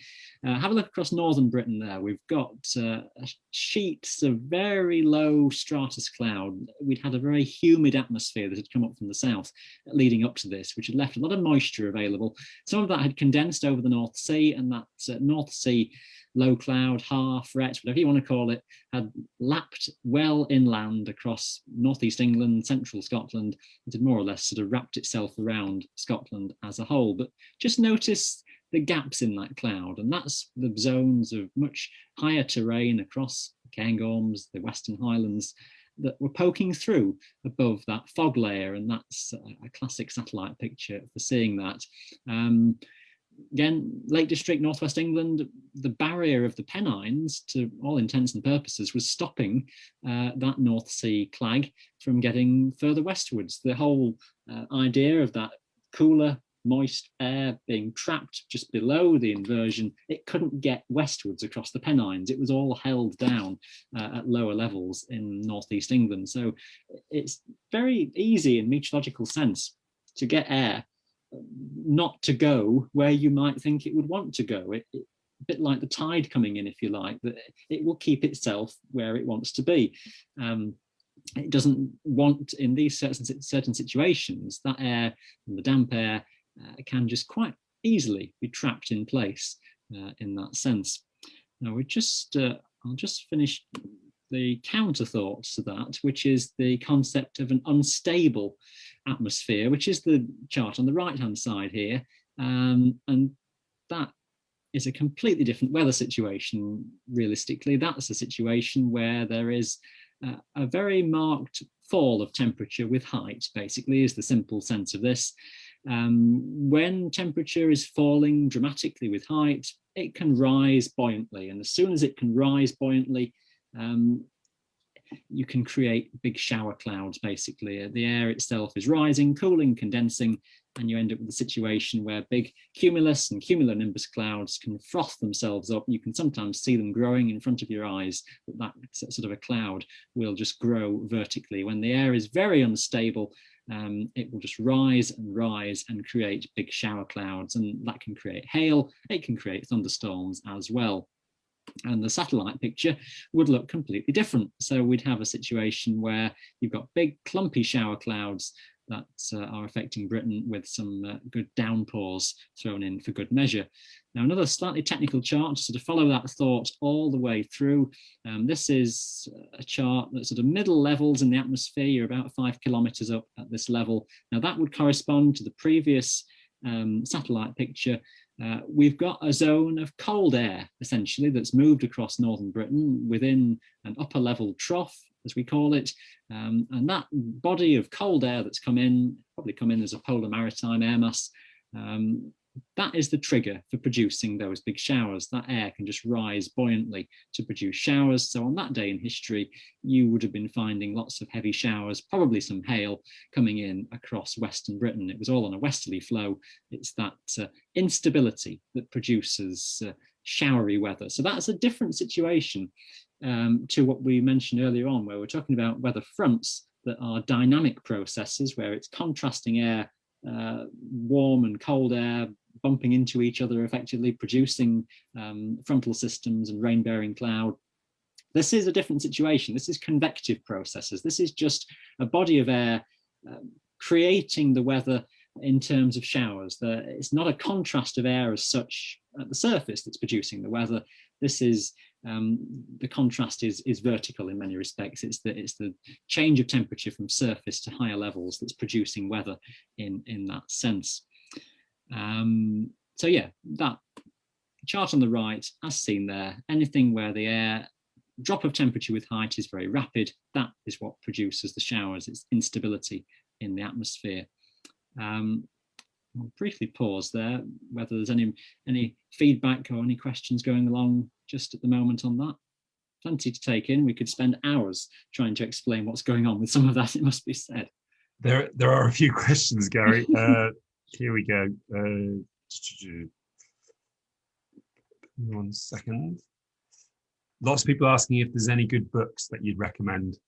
Uh, have a look across northern Britain there. We've got uh, sheets of very low stratus cloud. We'd had a very humid atmosphere that had come up from the south leading up to this, which had left a lot of moisture available. Some of that had condensed over the North Sea and that uh, North Sea low cloud, haar, fret, whatever you want to call it, had lapped well inland across northeast England, central Scotland, and had more or less sort of wrapped itself around Scotland as a whole. But just notice the gaps in that cloud, and that's the zones of much higher terrain across the Cairngorms, the Western Highlands, that were poking through above that fog layer, and that's a classic satellite picture for seeing that. Um, again, Lake District, Northwest England, the barrier of the Pennines, to all intents and purposes, was stopping uh, that North Sea clag from getting further westwards. The whole uh, idea of that cooler, moist air being trapped just below the inversion, it couldn't get westwards across the Pennines. It was all held down uh, at lower levels in Northeast England. So it's very easy in meteorological sense to get air not to go where you might think it would want to go. It, it, a bit like the tide coming in, if you like, that it will keep itself where it wants to be. Um, it doesn't want, in these certain, certain situations, that air and the damp air uh, can just quite easily be trapped in place uh, in that sense. Now we just, uh, I'll just finish the counter thought to that, which is the concept of an unstable atmosphere, which is the chart on the right hand side here. Um, and that is a completely different weather situation, realistically. That's a situation where there is uh, a very marked fall of temperature with height, basically, is the simple sense of this. Um, when temperature is falling dramatically with height, it can rise buoyantly. And as soon as it can rise buoyantly, um, you can create big shower clouds basically. The air itself is rising, cooling, condensing, and you end up with a situation where big cumulus and cumulonimbus clouds can froth themselves up. You can sometimes see them growing in front of your eyes, but that sort of a cloud will just grow vertically. When the air is very unstable, um, it will just rise and rise and create big shower clouds, and that can create hail, it can create thunderstorms as well and the satellite picture would look completely different. So we'd have a situation where you've got big clumpy shower clouds that uh, are affecting Britain with some uh, good downpours thrown in for good measure. Now another slightly technical chart to sort of follow that thought all the way through. Um, this is a chart that's sort of middle levels in the atmosphere, you're about five kilometers up at this level. Now that would correspond to the previous um, satellite picture uh, we've got a zone of cold air, essentially, that's moved across northern Britain within an upper level trough, as we call it. Um, and that body of cold air that's come in, probably come in as a polar maritime air mass, um, that is the trigger for producing those big showers. That air can just rise buoyantly to produce showers. So on that day in history, you would have been finding lots of heavy showers, probably some hail coming in across Western Britain. It was all on a westerly flow. It's that uh, instability that produces uh, showery weather. So that's a different situation um, to what we mentioned earlier on, where we're talking about weather fronts that are dynamic processes where it's contrasting air uh, warm and cold air bumping into each other, effectively producing um, frontal systems and rain-bearing cloud. This is a different situation. This is convective processes. This is just a body of air um, creating the weather in terms of showers. The, it's not a contrast of air as such at the surface that's producing the weather. This is um, the contrast is is vertical in many respects. It's the it's the change of temperature from surface to higher levels that's producing weather in in that sense. Um, so yeah, that chart on the right, as seen there, anything where the air drop of temperature with height is very rapid, that is what produces the showers. It's instability in the atmosphere. Um, I'll briefly pause there, whether there's any any feedback or any questions going along just at the moment on that. Plenty to take in. We could spend hours trying to explain what's going on with some of that, it must be said. There, there are a few questions, Gary. Uh, here we go. Uh, one second. Lots of people asking if there's any good books that you'd recommend.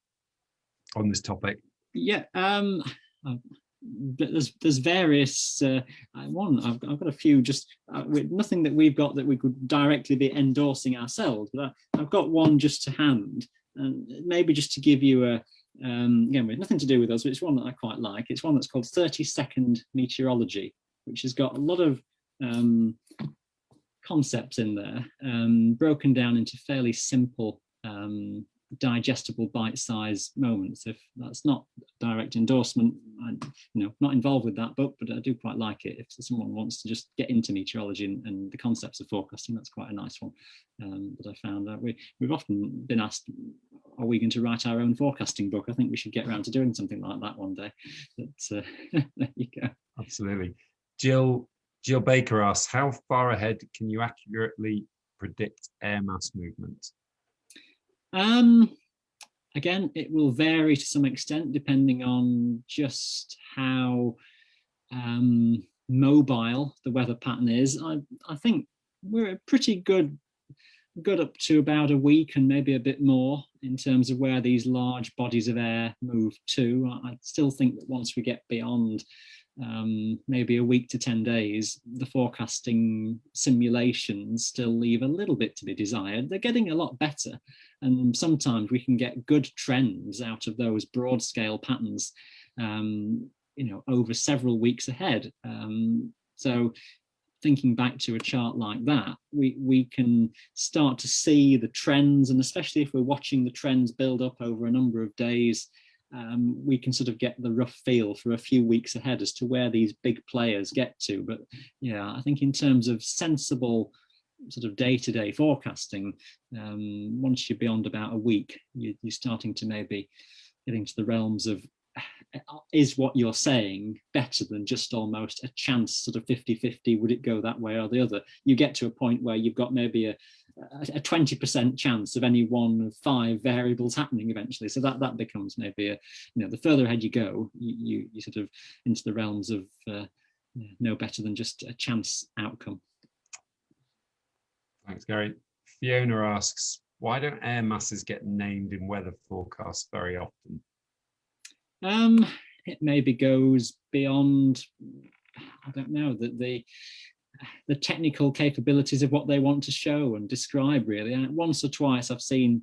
on this topic? Yeah, um, there's there's various uh, one I've, I've got a few just uh, nothing that we've got that we could directly be endorsing ourselves but I, have got one just to hand and maybe just to give you a um, again with nothing to do with us but it's one that I quite like. It's one that's called 30 second meteorology which has got a lot of um, concepts in there um, broken down into fairly simple um, digestible bite-sized moments. If that's not direct endorsement i'm you know not involved with that book but i do quite like it. If someone wants to just get into meteorology and, and the concepts of forecasting that's quite a nice one um, that i found that we we've often been asked are we going to write our own forecasting book? I think we should get around to doing something like that one day. But uh, there you go. Absolutely. Jill jill baker asks how far ahead can you accurately predict air mass movement um, again, it will vary to some extent depending on just how um, mobile the weather pattern is. I, I think we're pretty good good up to about a week and maybe a bit more in terms of where these large bodies of air move to. I still think that once we get beyond um, maybe a week to 10 days, the forecasting simulations still leave a little bit to be desired. They're getting a lot better. And sometimes we can get good trends out of those broad scale patterns, um, you know, over several weeks ahead. Um, so thinking back to a chart like that, we, we can start to see the trends, and especially if we're watching the trends build up over a number of days, um, we can sort of get the rough feel for a few weeks ahead as to where these big players get to. But yeah, I think in terms of sensible sort of day-to-day -day forecasting, um, once you're beyond about a week, you, you're starting to maybe get into the realms of is what you're saying better than just almost a chance sort of 50-50 would it go that way or the other? You get to a point where you've got maybe a a 20% chance of any one of five variables happening eventually. So that that becomes maybe a you know the further ahead you go you you, you sort of into the realms of uh, no better than just a chance outcome thanks gary fiona asks why don't air masses get named in weather forecasts very often um, it maybe goes beyond, I don't know, that the the technical capabilities of what they want to show and describe really. And once or twice I've seen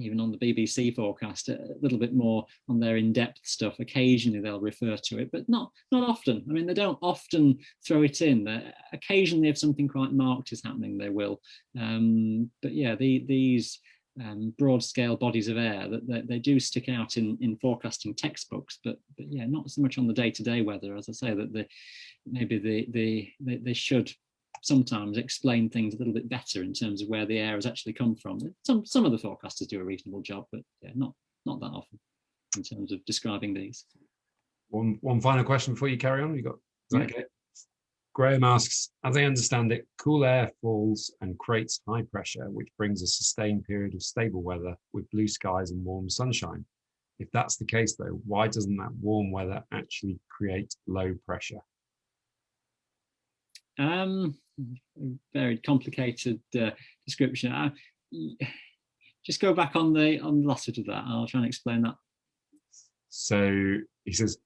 even on the BBC forecast, a little bit more on their in-depth stuff. Occasionally they'll refer to it, but not not often. I mean, they don't often throw it in. They're, occasionally, if something quite marked is happening, they will. Um, but yeah, the, these um, broad scale bodies of air that, that, they do stick out in, in forecasting textbooks, but, but yeah, not so much on the day-to-day -day weather, as I say, that the, maybe the, the, they, they should sometimes explain things a little bit better in terms of where the air has actually come from. Some, some of the forecasters do a reasonable job, but yeah, not, not that often in terms of describing these. One, one final question before you carry on. You got, yeah. okay? Graham asks, as I understand it, cool air falls and creates high pressure, which brings a sustained period of stable weather with blue skies and warm sunshine. If that's the case though, why doesn't that warm weather actually create low pressure? Um, very complicated uh, description. Uh, just go back on the on the last bit of that. I'll try and explain that. So he says,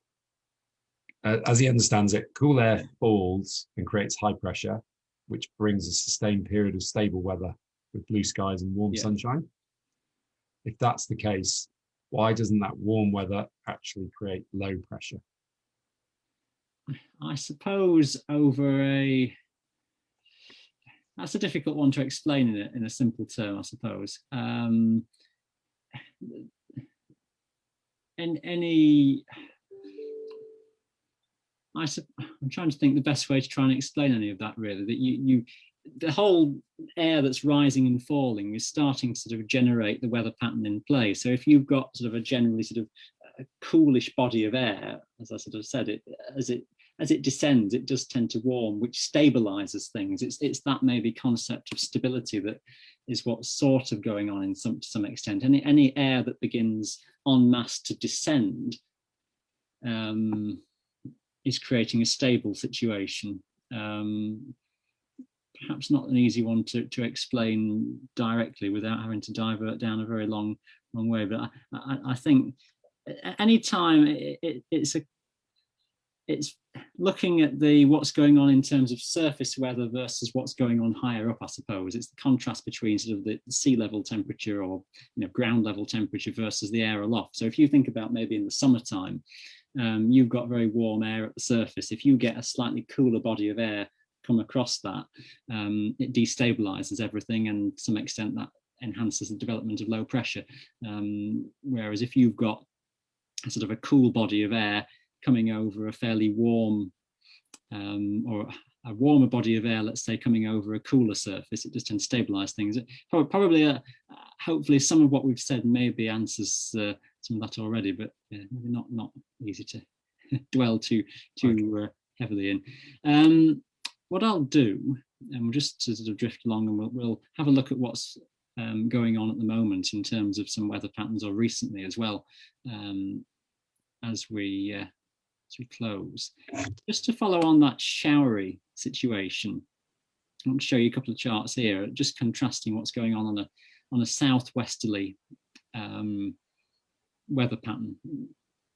uh, as he understands it, cool air falls and creates high pressure, which brings a sustained period of stable weather with blue skies and warm yeah. sunshine. If that's the case, why doesn't that warm weather actually create low pressure? I suppose over a that's a difficult one to explain in a, in a simple term, I suppose. Um, and any I, I'm trying to think the best way to try and explain any of that really, that you, you the whole air that's rising and falling is starting to sort of generate the weather pattern in play. So if you've got sort of a generally sort of a coolish body of air, as I sort of said, it as it as it descends, it does tend to warm, which stabilizes things. It's it's that maybe concept of stability that is what's sort of going on in some to some extent. Any any air that begins en masse to descend um, is creating a stable situation. Um, perhaps not an easy one to, to explain directly without having to divert down a very long, long way. But I, I, I think any time it, it, it's a it's looking at the what's going on in terms of surface weather versus what's going on higher up, I suppose. It's the contrast between sort of the sea level temperature or you know ground level temperature versus the air aloft. So if you think about maybe in the summertime, um, you've got very warm air at the surface. If you get a slightly cooler body of air come across that, um, it destabilizes everything and to some extent that enhances the development of low pressure. Um, whereas if you've got sort of a cool body of air coming over a fairly warm um, or a warmer body of air, let's say, coming over a cooler surface, it just tends to stabilize things. Probably, uh, hopefully, some of what we've said maybe answers uh, some of that already, but maybe not not easy to dwell too too uh, heavily in. Um, what I'll do, and we'll just sort of drift along, and we'll, we'll have a look at what's um, going on at the moment in terms of some weather patterns, or recently as well, um, as we uh, as we close. Just to follow on that showery situation, I to show you a couple of charts here, just contrasting what's going on on a on a southwesterly um, weather pattern,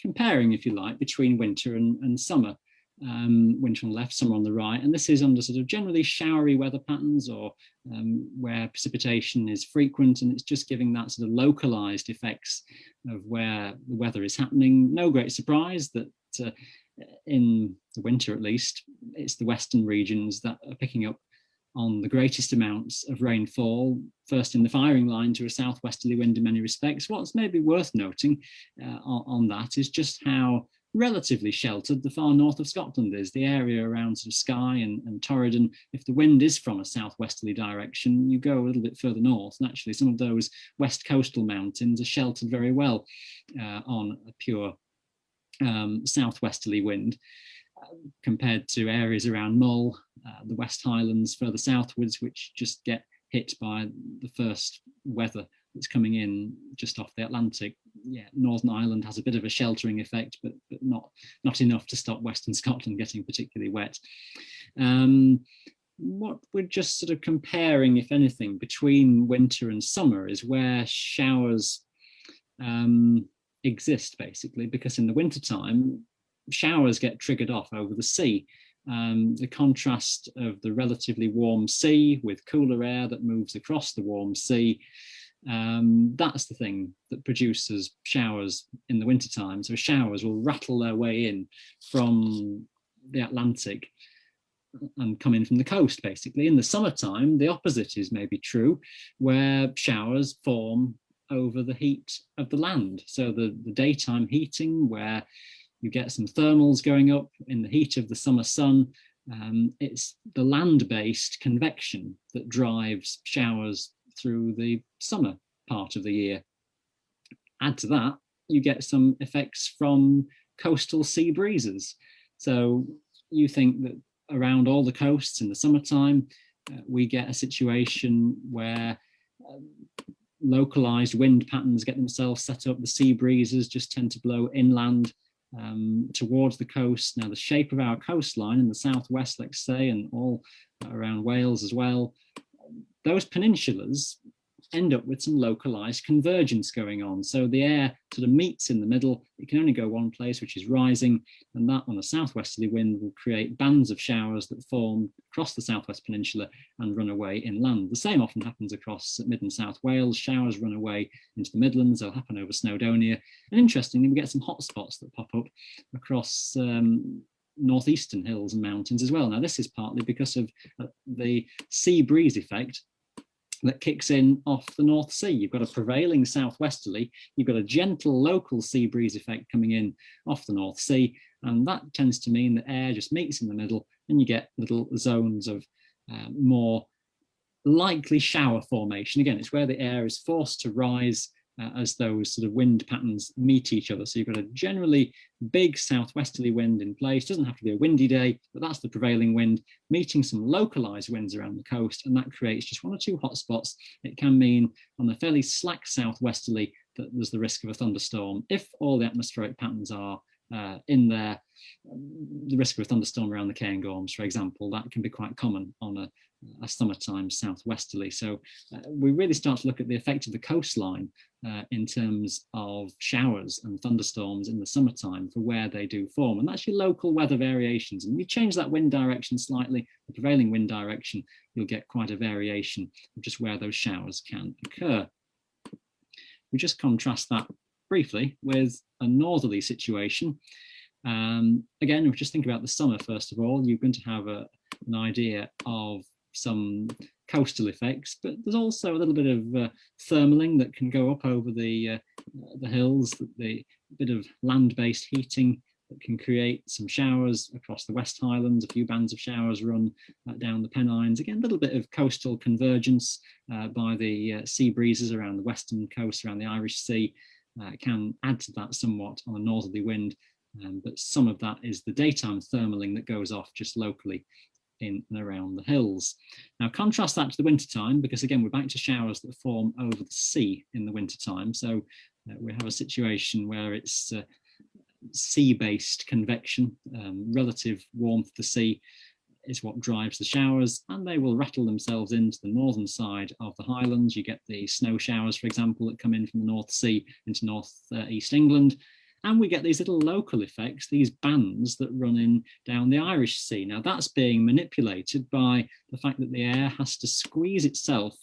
comparing, if you like, between winter and, and summer. Um, winter on the left, summer on the right, and this is under sort of generally showery weather patterns or um, where precipitation is frequent, and it's just giving that sort of localized effects of where the weather is happening. No great surprise that uh, in the winter at least, it's the western regions that are picking up on the greatest amounts of rainfall, first in the firing line to a southwesterly wind in many respects. What's maybe worth noting uh, on, on, that is just how relatively sheltered the far north of Scotland is, the area around sort of Skye and, and Torridon. If the wind is from a southwesterly direction, you go a little bit further north, and actually some of those west coastal mountains are sheltered very well uh, on a pure um, southwesterly wind uh, compared to areas around Mull, uh, the West Highlands further southwards, which just get hit by the first weather that's coming in just off the Atlantic. Yeah, Northern Ireland has a bit of a sheltering effect, but, but not, not enough to stop Western Scotland getting particularly wet. Um, what we're just sort of comparing, if anything, between winter and summer is where showers um, exist basically because in the wintertime showers get triggered off over the sea. Um, the contrast of the relatively warm sea with cooler air that moves across the warm sea, um, that's the thing that produces showers in the wintertime. So showers will rattle their way in from the Atlantic and come in from the coast basically. In the summertime, the opposite is maybe true, where showers form over the heat of the land. So the, the daytime heating where you get some thermals going up in the heat of the summer sun, um, it's the land-based convection that drives showers through the summer part of the year. Add to that, you get some effects from coastal sea breezes. So you think that around all the coasts in the summertime, uh, we get a situation where um, localized wind patterns get themselves set up. The sea breezes just tend to blow inland um, towards the coast. Now the shape of our coastline in the southwest, let's say, and all around Wales as well, those peninsulas end up with some localized convergence going on. So the air sort of meets in the middle. It can only go one place, which is rising, and that on a southwesterly wind will create bands of showers that form across the southwest peninsula and run away inland. The same often happens across mid and south Wales. Showers run away into the Midlands. They'll happen over Snowdonia. And interestingly, we get some hot spots that pop up across um, northeastern hills and mountains as well. Now, this is partly because of uh, the sea breeze effect that kicks in off the North Sea. You've got a prevailing southwesterly, you've got a gentle local sea breeze effect coming in off the North Sea, and that tends to mean that air just meets in the middle and you get little zones of uh, more likely shower formation. Again, it's where the air is forced to rise uh, as those sort of wind patterns meet each other. So you've got a generally big southwesterly wind in place. Doesn't have to be a windy day, but that's the prevailing wind, meeting some localized winds around the coast, and that creates just one or two hot spots. It can mean on a fairly slack southwesterly that there's the risk of a thunderstorm if all the atmospheric patterns are uh, in there. The risk of a thunderstorm around the Cairngorms, for example, that can be quite common on a, a summertime southwesterly. So uh, we really start to look at the effect of the coastline uh, in terms of showers and thunderstorms in the summertime for where they do form. And that's your local weather variations. And you change that wind direction slightly, the prevailing wind direction, you'll get quite a variation of just where those showers can occur. We just contrast that briefly with a northerly situation. Um, again, if we just think about the summer, first of all, you're going to have a, an idea of some coastal effects, but there's also a little bit of uh, thermaling that can go up over the, uh, the hills, the bit of land-based heating that can create some showers across the West Highlands, a few bands of showers run uh, down the Pennines. Again, a little bit of coastal convergence uh, by the uh, sea breezes around the western coast, around the Irish Sea, uh, can add to that somewhat on a northerly wind. Um, but some of that is the daytime thermaling that goes off just locally in and around the hills. Now contrast that to the wintertime, because again, we're back to showers that form over the sea in the wintertime. So uh, we have a situation where it's uh, sea-based convection, um, relative warmth of the sea is what drives the showers and they will rattle themselves into the northern side of the highlands. You get the snow showers, for example, that come in from the North Sea into north uh, east England. And we get these little local effects, these bands that run in down the Irish Sea. Now that's being manipulated by the fact that the air has to squeeze itself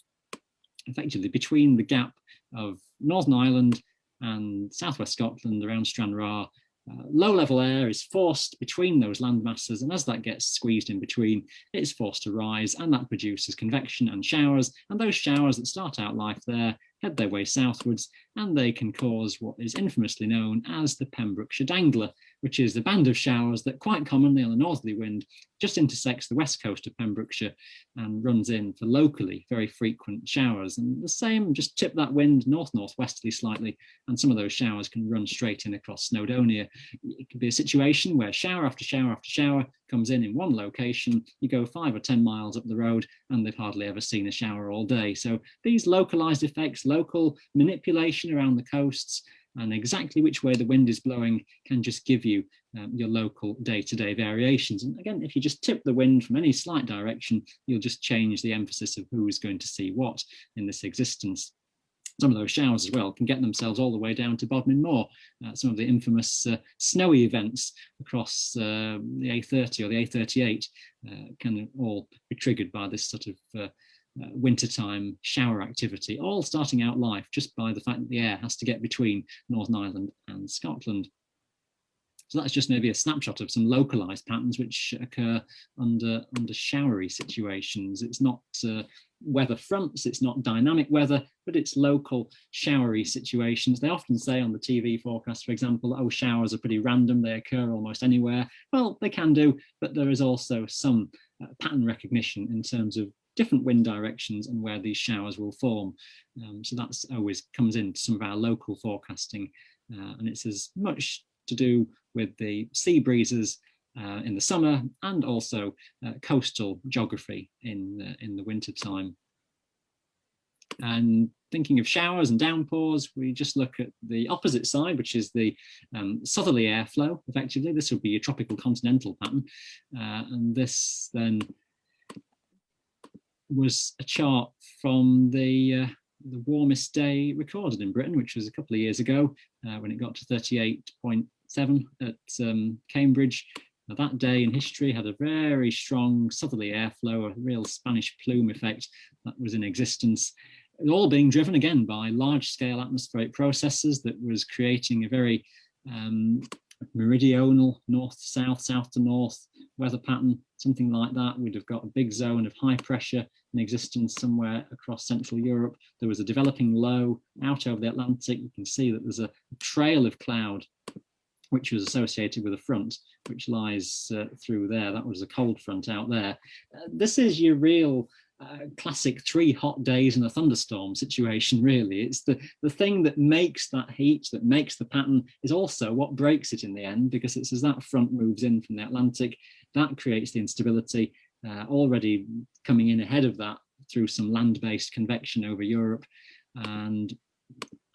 effectively between the gap of Northern Ireland and southwest Scotland around Stranraer uh, low level air is forced between those land masses and as that gets squeezed in between it's forced to rise and that produces convection and showers and those showers that start out life there head their way southwards and they can cause what is infamously known as the Pembrokeshire Dangler which is the band of showers that quite commonly on a northerly wind just intersects the west coast of Pembrokeshire and runs in for locally very frequent showers. And the same, just tip that wind north-northwesterly slightly, and some of those showers can run straight in across Snowdonia. It could be a situation where shower after shower after shower comes in in one location, you go five or 10 miles up the road and they've hardly ever seen a shower all day. So these localized effects, local manipulation around the coasts, and exactly which way the wind is blowing can just give you um, your local day-to-day -day variations. And again, if you just tip the wind from any slight direction, you'll just change the emphasis of who is going to see what in this existence. Some of those showers as well can get themselves all the way down to Bodmin Moor. Uh, some of the infamous uh, snowy events across uh, the A30 or the A38 uh, can all be triggered by this sort of uh, wintertime shower activity, all starting out life just by the fact that the air has to get between Northern Ireland and Scotland. So that's just maybe a snapshot of some localized patterns which occur under, under showery situations. It's not uh, weather fronts, it's not dynamic weather, but it's local showery situations. They often say on the TV forecast, for example, oh, showers are pretty random, they occur almost anywhere. Well, they can do, but there is also some uh, pattern recognition in terms of different wind directions and where these showers will form. Um, so that's always comes into some of our local forecasting uh, and it's as much to do with the sea breezes uh, in the summer and also uh, coastal geography in, in the winter time. And thinking of showers and downpours, we just look at the opposite side, which is the um, southerly airflow, effectively. This would be a tropical continental pattern. Uh, and this then was a chart from the uh, the warmest day recorded in Britain, which was a couple of years ago uh, when it got to 38.7 at um, Cambridge. Now, that day in history had a very strong southerly airflow, a real Spanish plume effect that was in existence. All being driven again by large scale atmospheric processes that was creating a very um, meridional north to south, south to north weather pattern, something like that. We'd have got a big zone of high pressure in existence somewhere across Central Europe. There was a developing low out over the Atlantic. You can see that there's a trail of cloud which was associated with a front which lies uh, through there. That was a cold front out there. Uh, this is your real uh, classic three hot days and a thunderstorm situation really it's the the thing that makes that heat that makes the pattern is also what breaks it in the end because it's as that front moves in from the Atlantic that creates the instability uh, already coming in ahead of that through some land-based convection over Europe. And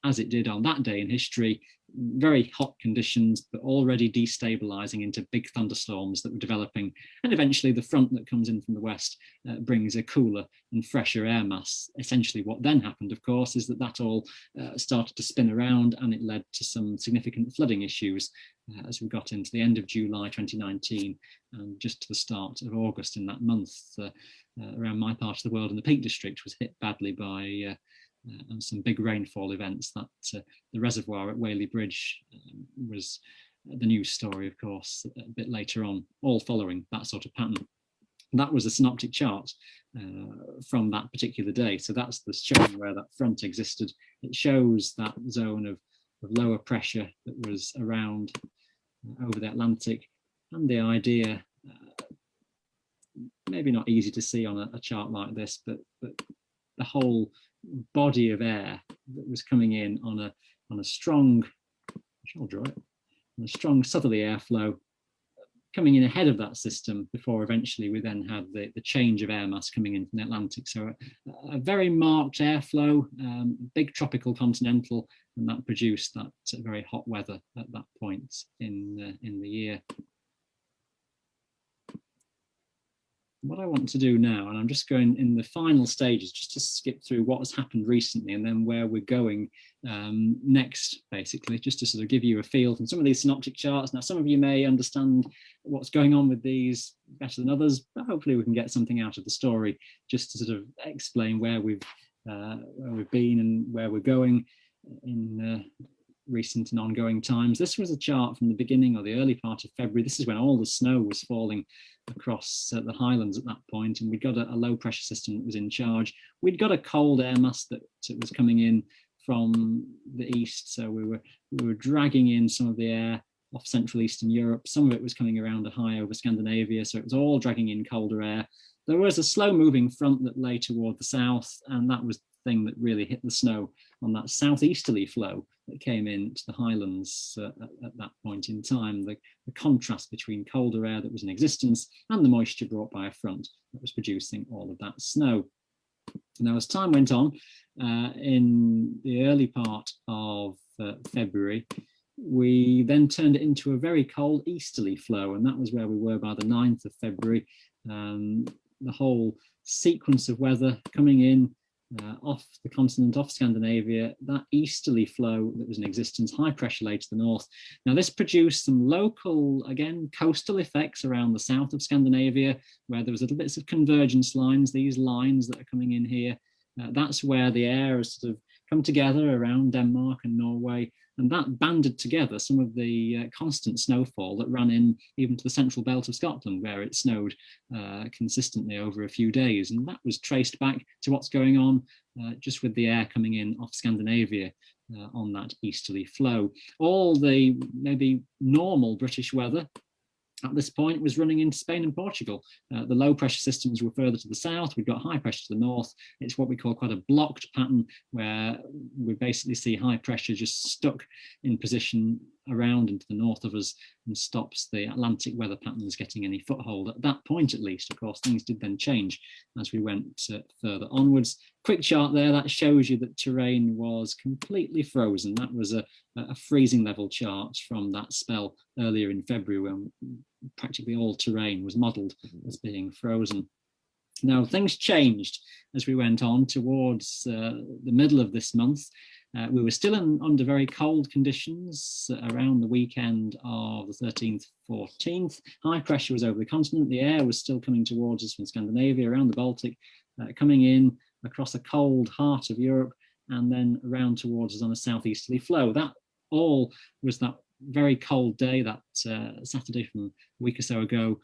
as it did on that day in history very hot conditions, but already destabilizing into big thunderstorms that were developing. And eventually the front that comes in from the west uh, brings a cooler and fresher air mass. Essentially what then happened, of course, is that that all uh, started to spin around and it led to some significant flooding issues uh, as we got into the end of July 2019 and just to the start of August in that month uh, uh, around my part of the world and the Peak District was hit badly by uh, and some big rainfall events that uh, the reservoir at Whaley Bridge um, was the news story, of course, a bit later on, all following that sort of pattern. that was a synoptic chart uh, from that particular day. So that's the showing where that front existed. It shows that zone of, of lower pressure that was around uh, over the Atlantic and the idea, uh, maybe not easy to see on a, a chart like this, but, but the whole body of air that was coming in on a on a strong, I'll draw it, on a strong southerly airflow coming in ahead of that system before eventually we then had the, the change of air mass coming in from the Atlantic. So a, a very marked airflow, um, big tropical continental, and that produced that very hot weather at that point in, in the year. What I want to do now, and I'm just going in the final stages, just to skip through what has happened recently and then where we're going um, next, basically, just to sort of give you a feel from some of these synoptic charts. Now, some of you may understand what's going on with these better than others, but hopefully we can get something out of the story just to sort of explain where we've uh, where we've been and where we're going in uh, recent and ongoing times. This was a chart from the beginning or the early part of February. This is when all the snow was falling across uh, the highlands at that point, and we'd got a, a, low pressure system that was in charge. We'd got a cold air mass that, that was coming in from the east, so we were we were dragging in some of the air off Central Eastern Europe. Some of it was coming around a high over Scandinavia, so it was all dragging in colder air. There was a slow moving front that lay toward the south, and that was the thing that really hit the snow on that southeasterly flow that came into the highlands uh, at, at, that point in time, the, the, contrast between colder air that was in existence and the moisture brought by a front that was producing all of that snow. Now, as time went on, uh, in the early part of uh, February, we then turned it into a very cold easterly flow, and that was where we were by the 9th of February. Um, the whole sequence of weather coming in uh, off the continent, off Scandinavia, that easterly flow that was in existence, high pressure lay to the north. Now this produced some local, again, coastal effects around the south of Scandinavia, where there was little bits of convergence lines, these lines that are coming in here. Uh, that's where the air has sort of come together around Denmark and Norway and that banded together some of the uh, constant snowfall that ran in even to the central belt of Scotland, where it snowed uh, consistently over a few days. And that was traced back to what's going on uh, just with the air coming in off Scandinavia uh, on that easterly flow. All the maybe normal British weather at this point it was running into Spain and Portugal. Uh, the low pressure systems were further to the south, we've got high pressure to the north. It's what we call quite a blocked pattern where we basically see high pressure just stuck in position around into the north of us and stops the Atlantic weather patterns getting any foothold. At that point, at least, of course, things did then change as we went uh, further onwards. Quick chart there, that shows you that terrain was completely frozen. That was a, a freezing level chart from that spell earlier in February when practically all terrain was modelled as being frozen. Now, things changed as we went on towards uh, the middle of this month. Uh, we were still in, under very cold conditions around the weekend of the 13th, 14th. High pressure was over the continent. The air was still coming towards us from Scandinavia, around the Baltic, uh, coming in across the cold heart of Europe, and then around towards us on a southeasterly flow. That all was that very cold day that uh, Saturday from a week or so ago,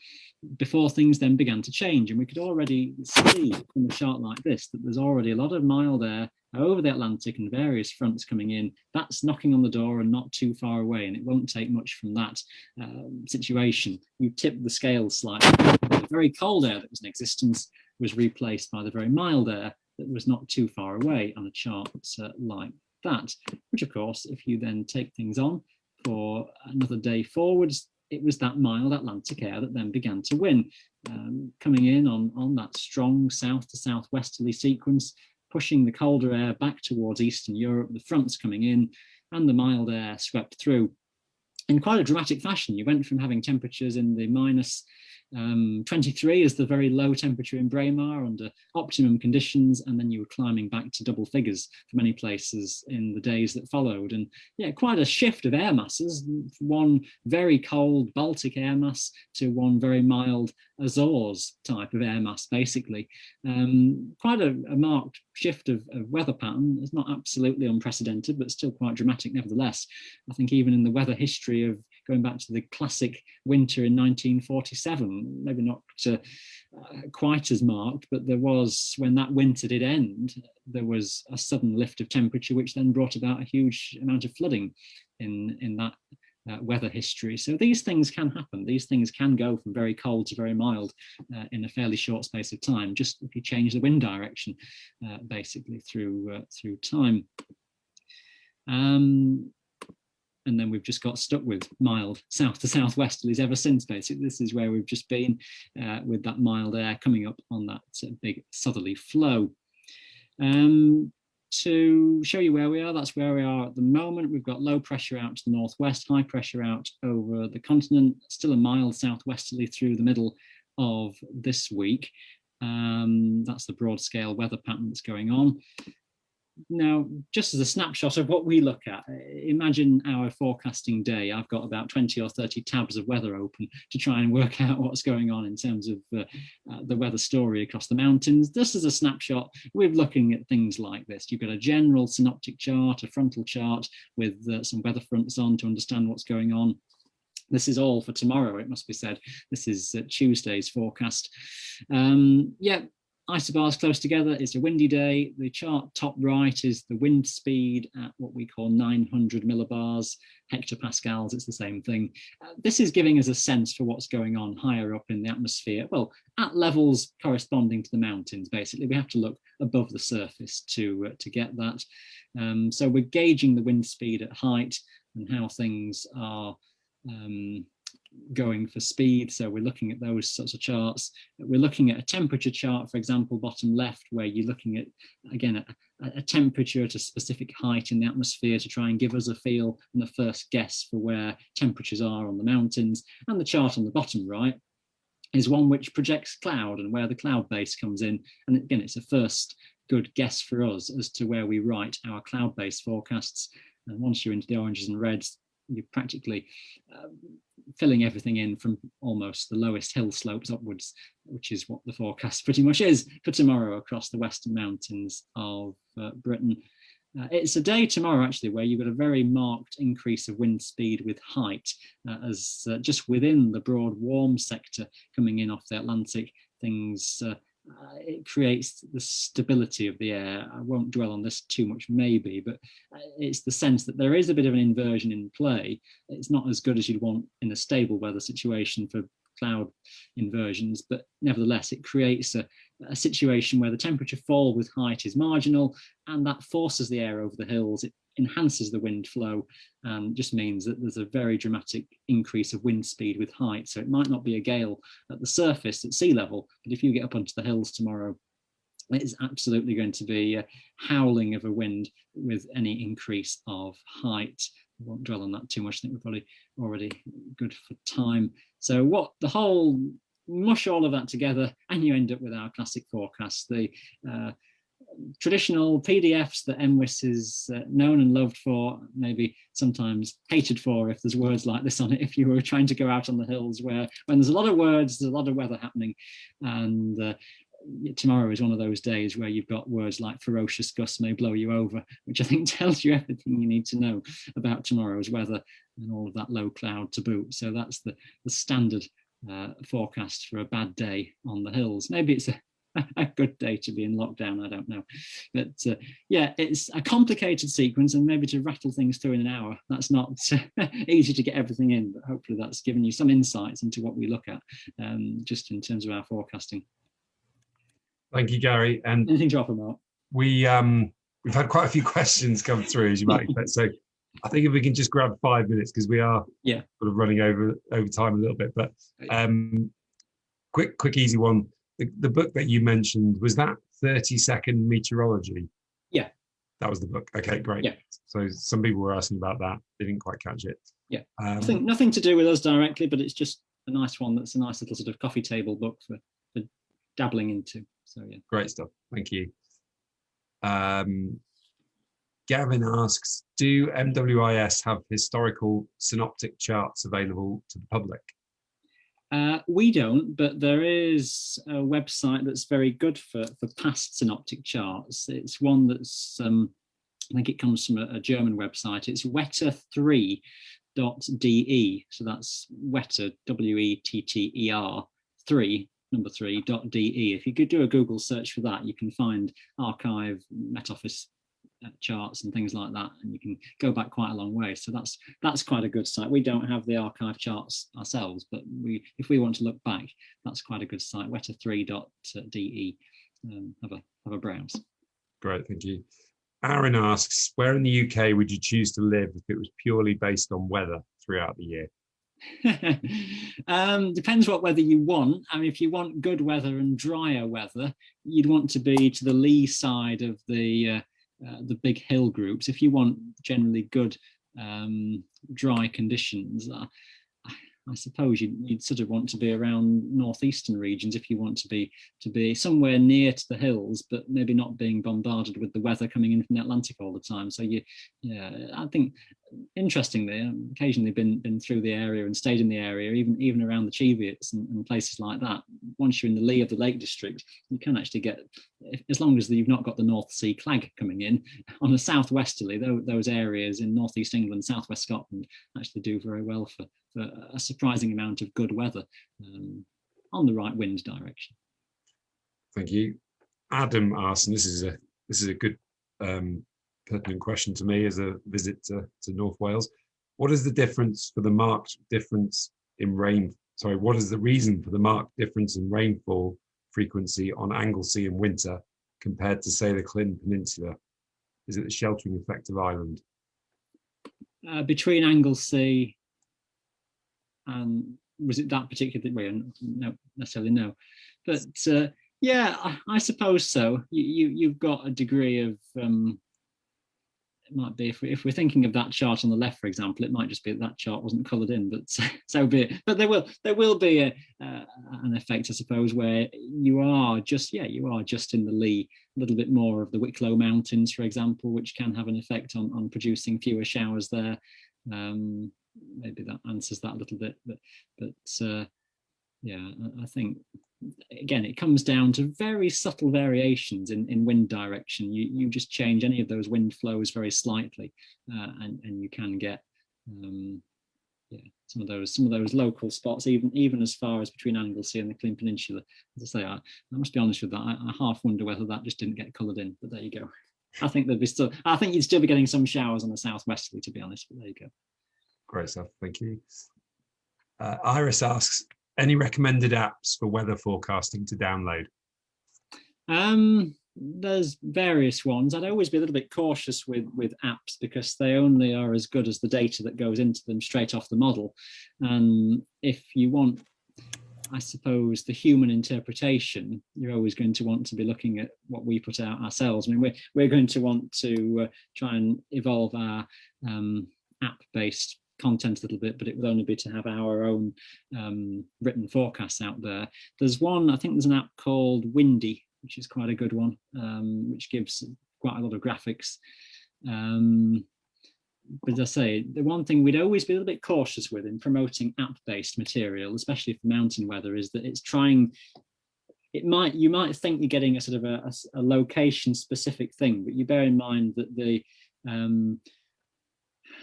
before things then began to change. And we could already see from a chart like this that there's already a lot of mild air over the Atlantic and various fronts coming in. That's knocking on the door and not too far away. And it won't take much from that um, situation. You tip the scales slightly. The very cold air that was in existence was replaced by the very mild air that was not too far away on a chart uh, like that, which of course, if you then take things on for another day forwards, it was that mild Atlantic air that then began to win, um, coming in on, on that strong south to southwesterly sequence, pushing the colder air back towards Eastern Europe, the fronts coming in, and the mild air swept through in quite a dramatic fashion. You went from having temperatures in the minus um, 23 is the very low temperature in Braemar under optimum conditions, and then you were climbing back to double figures for many places in the days that followed. And yeah, quite a shift of air masses, one very cold Baltic air mass to one very mild Azores type of air mass, basically. Um, quite a, a, marked shift of, of weather pattern. It's not absolutely unprecedented, but still quite dramatic nevertheless. I think even in the weather history of going back to the classic winter in 1947, maybe not uh, quite as marked, but there was, when that winter did end, there was a sudden lift of temperature, which then brought about a huge amount of flooding in, in that uh, weather history. So these things can happen. These things can go from very cold to very mild uh, in a fairly short space of time, just if you change the wind direction, uh, basically through uh, through time. Um, and then we've just got stuck with mild south to southwesterlies ever since basically. This is where we've just been uh, with that mild air coming up on that uh, big southerly flow. Um, to show you where we are that's where we are at the moment. We've got low pressure out to the northwest high pressure out over the continent still a mild southwesterly through the middle of this week. Um, that's the broad scale weather pattern that's going on now, just as a snapshot of what we look at, imagine our forecasting day. I've got about 20 or 30 tabs of weather open to try and work out what's going on in terms of uh, uh, the weather story across the mountains. Just as a snapshot, we're looking at things like this. You've got a general synoptic chart, a frontal chart with uh, some weather fronts on to understand what's going on. This is all for tomorrow, it must be said. This is uh, Tuesday's forecast. Um, yeah, isobars close together. It's a windy day. The chart top right is the wind speed at what we call 900 millibars, hectopascals, it's the same thing. Uh, this is giving us a sense for what's going on higher up in the atmosphere. Well, at levels corresponding to the mountains, basically. We have to look above the surface to, uh, to get that. Um, so we're gauging the wind speed at height and how things are um, going for speed. So we're looking at those sorts of charts. We're looking at a temperature chart, for example, bottom left, where you're looking at, again, a, a, temperature at a specific height in the atmosphere to try and give us a feel and a first guess for where temperatures are on the mountains. And the chart on the bottom right is one which projects cloud and where the cloud base comes in. And again, it's a first good guess for us as to where we write our cloud-based forecasts. And once you're into the oranges and reds, you're practically uh, filling everything in from almost the lowest hill slopes upwards, which is what the forecast pretty much is for tomorrow across the western mountains of uh, Britain. Uh, it's a day tomorrow actually where you've got a very marked increase of wind speed with height uh, as uh, just within the broad warm sector coming in off the Atlantic things uh, it creates the stability of the air. I won't dwell on this too much maybe, but uh, it's the sense that there is a bit of an inversion in play. It's not as good as you'd want in a stable weather situation for cloud inversions, but nevertheless, it creates a, a situation where the temperature fall with height is marginal and that forces the air over the hills. It enhances the wind flow and just means that there's a very dramatic increase of wind speed with height. So it might not be a gale at the surface at sea level, but if you get up onto the hills tomorrow, it is absolutely going to be howling of a wind with any increase of height. I won't dwell on that too much. I think we're probably already good for time. So what the whole mush all of that together and you end up with our classic forecast. The uh, traditional PDFs that MWIS is uh, known and loved for, maybe sometimes hated for if there's words like this on it, if you were trying to go out on the hills where when there's a lot of words, there's a lot of weather happening. And uh, tomorrow is one of those days where you've got words like ferocious gusts may blow you over, which I think tells you everything you need to know about tomorrow's weather and all of that low cloud to boot. So that's the, the standard uh, forecast for a bad day on the hills. Maybe it's a a good day to be in lockdown, I don't know. But uh, yeah, it's a complicated sequence and maybe to rattle things through in an hour, that's not easy to get everything in, but hopefully that's given you some insights into what we look at um, just in terms of our forecasting. Thank you, Gary. And anything to offer, Mark? We, um, we've had quite a few questions come through, as you might expect. So I think if we can just grab five minutes because we are yeah sort of running over over time a little bit. But um, quick, quick, easy one the, the book that you mentioned was that 30 second meteorology yeah that was the book okay great yeah So some people were asking about that. They didn't quite catch it. Yeah, um, nothing, nothing to do with us directly, but it's just a nice one. That's a nice little sort of coffee table book for, for dabbling into. So yeah. Great stuff. Thank you. Um, Gavin asks, do MWIS have historical synoptic charts available to the public? Uh, we don't, but there is a website that's very good for, for past synoptic charts. It's one that's, um, I think it comes from a, a German website. It's wetter3.de. So that's wetter, W-E-T-T-E-R, 3, number 3, dot .de. If you could do a Google search for that, you can find archive, Met Office charts and things like that and you can go back quite a long way. So that's that's quite a good site. We don't have the archive charts ourselves but we if we want to look back that's quite a good site. Wetter3.de um, have a have a browse. Great thank you. Aaron asks where in the uk would you choose to live if it was purely based on weather throughout the year? Um, depends what weather you want. I mean, if you want good weather and drier weather, you'd want to be to the lee side of the uh, uh, the big hill groups, if you want generally good um, dry conditions, uh, I suppose you'd, you'd, sort of want to be around northeastern regions if you want to be to be somewhere near to the hills, but maybe not being bombarded with the weather coming in from the Atlantic all the time. So you, yeah, I think interestingly, I've occasionally been been through the area and stayed in the area, even even around the Cheviots and, and, places like that. Once you're in the lee of the Lake District, you can actually get, as long as you've not got the North Sea clag coming in, on a southwesterly, those areas in northeast England, southwest Scotland actually do very well for, for a surprising amount of good weather um, on the right wind direction. Thank you. Adam and this is a this is a good um, pertinent question to me as a visit to, to North Wales. What is the difference for the marked difference in rain? Sorry, what is the reason for the marked difference in rainfall frequency on Anglesey in winter compared to, say, the Llyn Peninsula? Is it the sheltering effect of Ireland? Uh, between Anglesey and was it that particular way? No, necessarily no, but uh, yeah, I, I, suppose so. You, you have got a degree of um, it might be if, we, if we're thinking of that chart on the left, for example, it might just be that, that chart wasn't coloured in, but so, be it. But there will there will be a, uh, an effect, I suppose, where you are just yeah you are just in the lee a little bit more of the Wicklow Mountains, for example, which can have an effect on on producing fewer showers there. Um, maybe that answers that a little bit, but but uh, yeah, I think again, it comes down to very subtle variations in, in wind direction. You, you just change any of those wind flows very slightly uh, and, and you can get um, yeah, some of those some of those local spots, even even as far as between Anglesey and the Llyn Peninsula. As I say, I, I must be honest with that. I, I, half wonder whether that just didn't get coloured in, but there you go. I think there'd be still. I think you'd still be getting some showers on the southwesterly, to be honest. But there you go. Great stuff. Thank you. Uh, Iris asks, any recommended apps for weather forecasting to download? Um, there's various ones. I'd always be a little bit cautious with with apps because they only are as good as the data that goes into them straight off the model. And if you want, I suppose, the human interpretation, you're always going to want to be looking at what we put out ourselves. I mean, we're we're going to want to uh, try and evolve our um, app-based content a little bit, but it would only be to have our own um, written forecasts out there. There's one, I think there's an app called Windy, which is quite a good one, um, which gives quite a lot of graphics. Um, but as I say, the one thing we'd always be a little bit cautious with in promoting app-based material, especially for mountain weather, is that it's trying it might you might think you're getting a sort of a, a, a location specific thing, but you bear in mind that the um,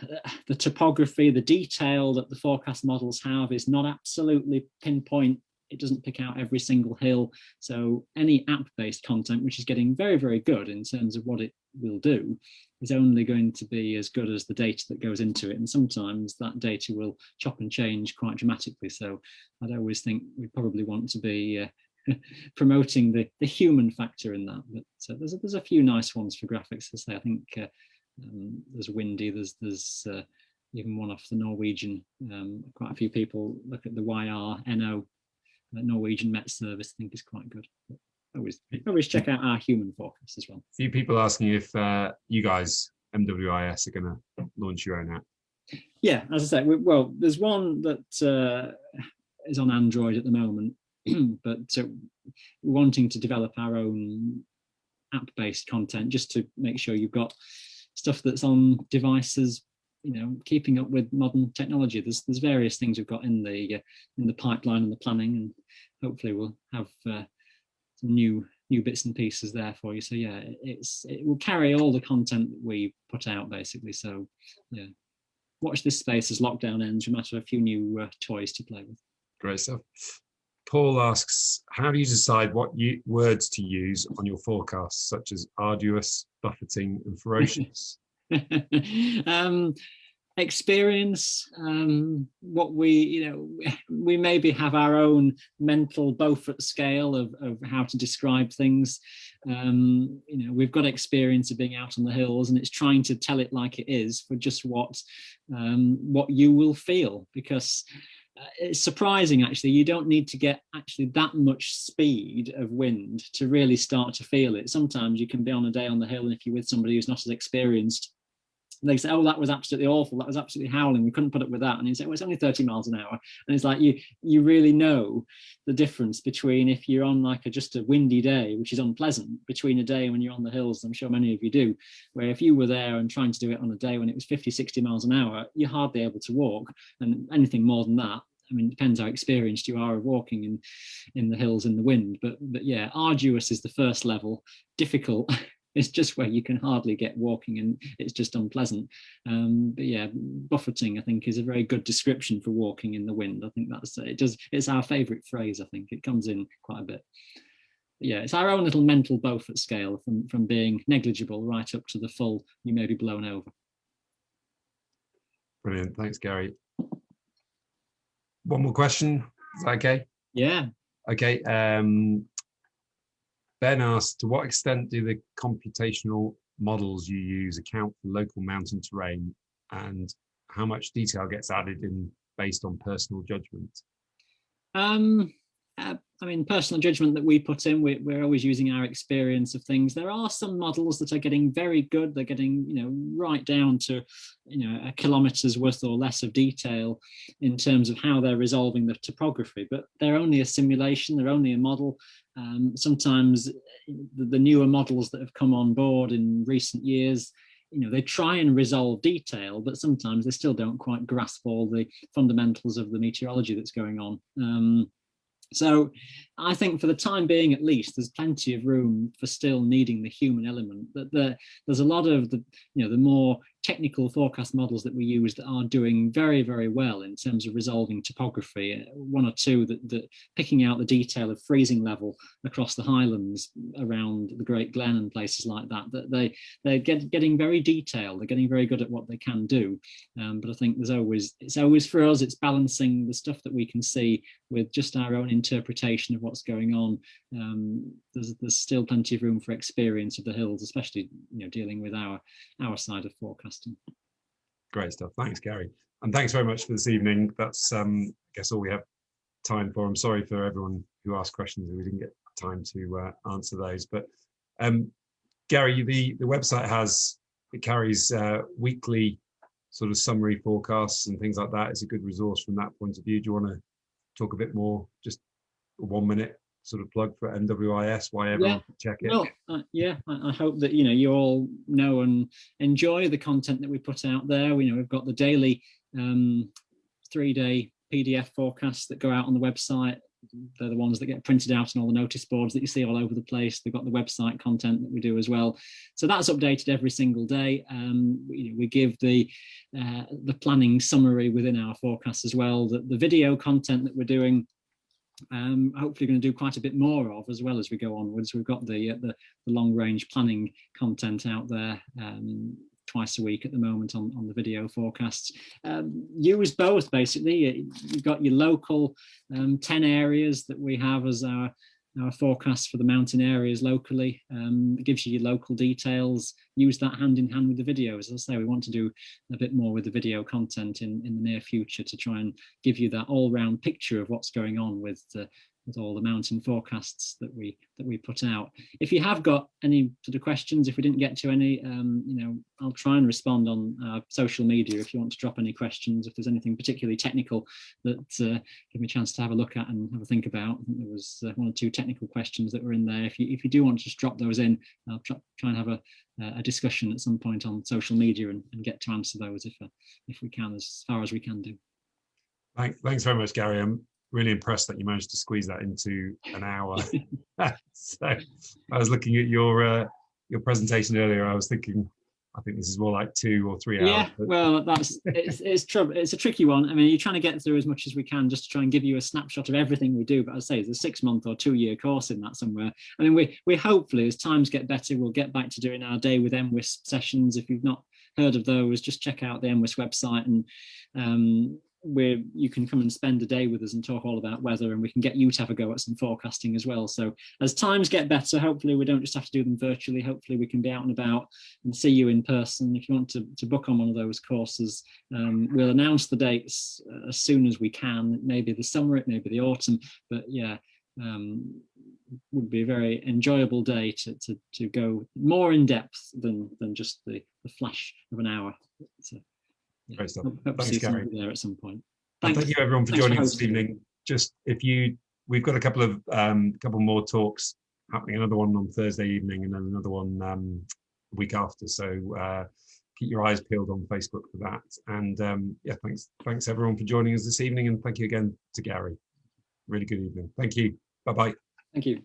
the topography, the detail that the forecast models have is not absolutely pinpoint. It doesn't pick out every single hill. So any app-based content, which is getting very, very good in terms of what it will do, is only going to be as good as the data that goes into it. And sometimes that data will chop and change quite dramatically. So I'd always think we probably want to be uh, promoting the, the human factor in that. But uh, there's, a, there's a few nice ones for graphics to say. I think uh, um, there's windy. There's there's uh, even one off the Norwegian. Um, quite a few people look at the YRNO, uh, Norwegian Met Service. I think is quite good. But always always check out our human forecast as well. A few people asking if uh, you guys MWIS are going to launch your own app? Yeah, as I say, well, there's one that uh, is on Android at the moment, but uh, wanting to develop our own app-based content just to make sure you've got stuff that's on devices you know keeping up with modern technology. There's there's various things we've got in the uh, in the pipeline and the planning and hopefully we'll have uh, some new new bits and pieces there for you. So yeah it's it will carry all the content that we put out basically. So yeah. Watch this space as lockdown ends. We might have a few new uh, toys to play with. Great stuff Paul asks, how do you decide what you, words to use on your forecasts, such as arduous, buffeting, and ferocious? um, experience, um, what we, you know, we maybe have our own mental Beaufort scale of, of how to describe things. Um, you know, we've got experience of being out on the hills and it's trying to tell it like it is for just what, um, what you will feel because Uh, it's surprising actually you don't need to get actually that much speed of wind to really start to feel it. Sometimes you can be on a day on the hill and if you're with somebody who's not as experienced they say, oh, that was absolutely awful. That was absolutely howling. We couldn't put up with that. And you say, well, it's only 30 miles an hour. And it's like, you you really know the difference between if you're on like a, just a windy day, which is unpleasant, between a day when you're on the hills, I'm sure many of you do, where if you were there and trying to do it on a day when it was 50, 60 miles an hour, you're hardly able to walk. And anything more than that, I mean, it depends how experienced you are of walking in, in the hills in the wind. But, but yeah, arduous is the first level. Difficult it's just where you can hardly get walking and it's just unpleasant. Um, but yeah, buffeting, I think, is a very good description for walking in the wind. I think that's it. Does it's our favourite phrase. I think it comes in quite a bit. But yeah, it's our own little mental Beaufort scale from from being negligible right up to the full. You may be blown over. Brilliant. Thanks, Gary. One more question. Is that okay? Yeah. Okay. Um, Ben asked, to what extent do the computational models you use account for local mountain terrain and how much detail gets added in based on personal judgment? Um, uh, I mean, personal judgment that we put in, we're, we're, always using our experience of things. There are some models that are getting very good. They're getting, you know, right down to, you know, a kilometer's worth or less of detail in terms of how they're resolving the topography, but they're only a simulation, they're only a model. Um, sometimes the, the newer models that have come on board in recent years, you know, they try and resolve detail, but sometimes they still don't quite grasp all the fundamentals of the meteorology that's going on. Um, so I think for the time being, at least, there's plenty of room for still needing the human element. That the, there's a lot of the, you know, the more technical forecast models that we use that are doing very, very well in terms of resolving topography. One or two that, that picking out the detail of freezing level across the highlands around the Great Glen and places like that. That they they're get, getting very detailed. They're getting very good at what they can do. Um, but I think there's always it's always for us. It's balancing the stuff that we can see with just our own interpretation of what's going on. Um, there's there's still plenty of room for experience of the hills, especially you know dealing with our our side of forecasting. Great stuff. Thanks, Gary, and thanks very much for this evening. That's um, I guess all we have time for. I'm sorry for everyone who asked questions and we didn't get time to uh, answer those. But um, Gary, the the website has it carries uh, weekly sort of summary forecasts and things like that. It's a good resource from that point of view. Do you want to talk a bit more, just one minute sort of plug for MWIS, why everyone yeah. check it? Well, uh, yeah, I, I, hope that, you know, you all know and enjoy the content that we put out there. We know we've got the daily um, three-day PDF forecasts that go out on the website. They're the ones that get printed out on all the notice boards that you see all over the place. They've got the website content that we do as well. So that's updated every single day. Um, we, we, give the uh, the planning summary within our forecast as well. The, the video content that we're doing um, hopefully going to do quite a bit more of as well as we go onwards. We've got the, uh, the, the, long range planning content out there um, twice a week at the moment on, on the video forecasts. Um, use both basically. You've got your local um, 10 areas that we have as our our forecast for the mountain areas locally. Um, it gives you your local details. Use that hand in hand with the videos. As I say, we want to do a bit more with the video content in, in the near future to try and give you that all round picture of what's going on with the, with all the mountain forecasts that we that we put out. If you have got any sort of questions, if we didn't get to any, um, you know, I'll try and respond on uh, social media if you want to drop any questions. If there's anything particularly technical that uh, give me a chance to have a look at and have a think about. I think there was uh, one or two technical questions that were in there. If you if you do want to just drop those in, I'll try, and have a a discussion at some point on social media and, and get to answer those if uh, if we can as far as we can do. Thanks very much, Gary. I'm really impressed that you managed to squeeze that into an hour. so I was looking at your uh, your presentation earlier. I was thinking, I think this is more like two or three hours. Yeah, well, that's it's it's trouble. It's a tricky one. I mean, you're trying to get through as much as we can just to try and give you a snapshot of everything we do. But I'd say, it's a six month or two year course in that somewhere. I mean, we we hopefully as times get better, we'll get back to doing our day with MWIS sessions. If you've not heard of those, just check out the MWIS website and um, where you can come and spend a day with us and talk all about weather and we can get you to have a go at some forecasting as well. So as times get better, hopefully we don't just have to do them virtually. Hopefully we can be out and about and see you in person. If you want to, to book on one of those courses, um, we'll announce the dates uh, as soon as we can. Maybe the summer, it may be the autumn, but yeah, um, would be a very enjoyable day to, to, to go more in depth than, than just the, the flash of an hour. So, yeah. Great stuff. Hope Thanks, Gary. There at some point. Thank you everyone for Thanks joining for us this evening. Just if you, we've got a couple of um, couple more talks happening. Another one on Thursday evening, and then another one um, week after. So uh, keep your eyes peeled on Facebook for that. And um, yeah, thanks, thanks everyone for joining us this evening, and thank you again to Gary. Really good evening. Thank you. Bye bye. Thank you.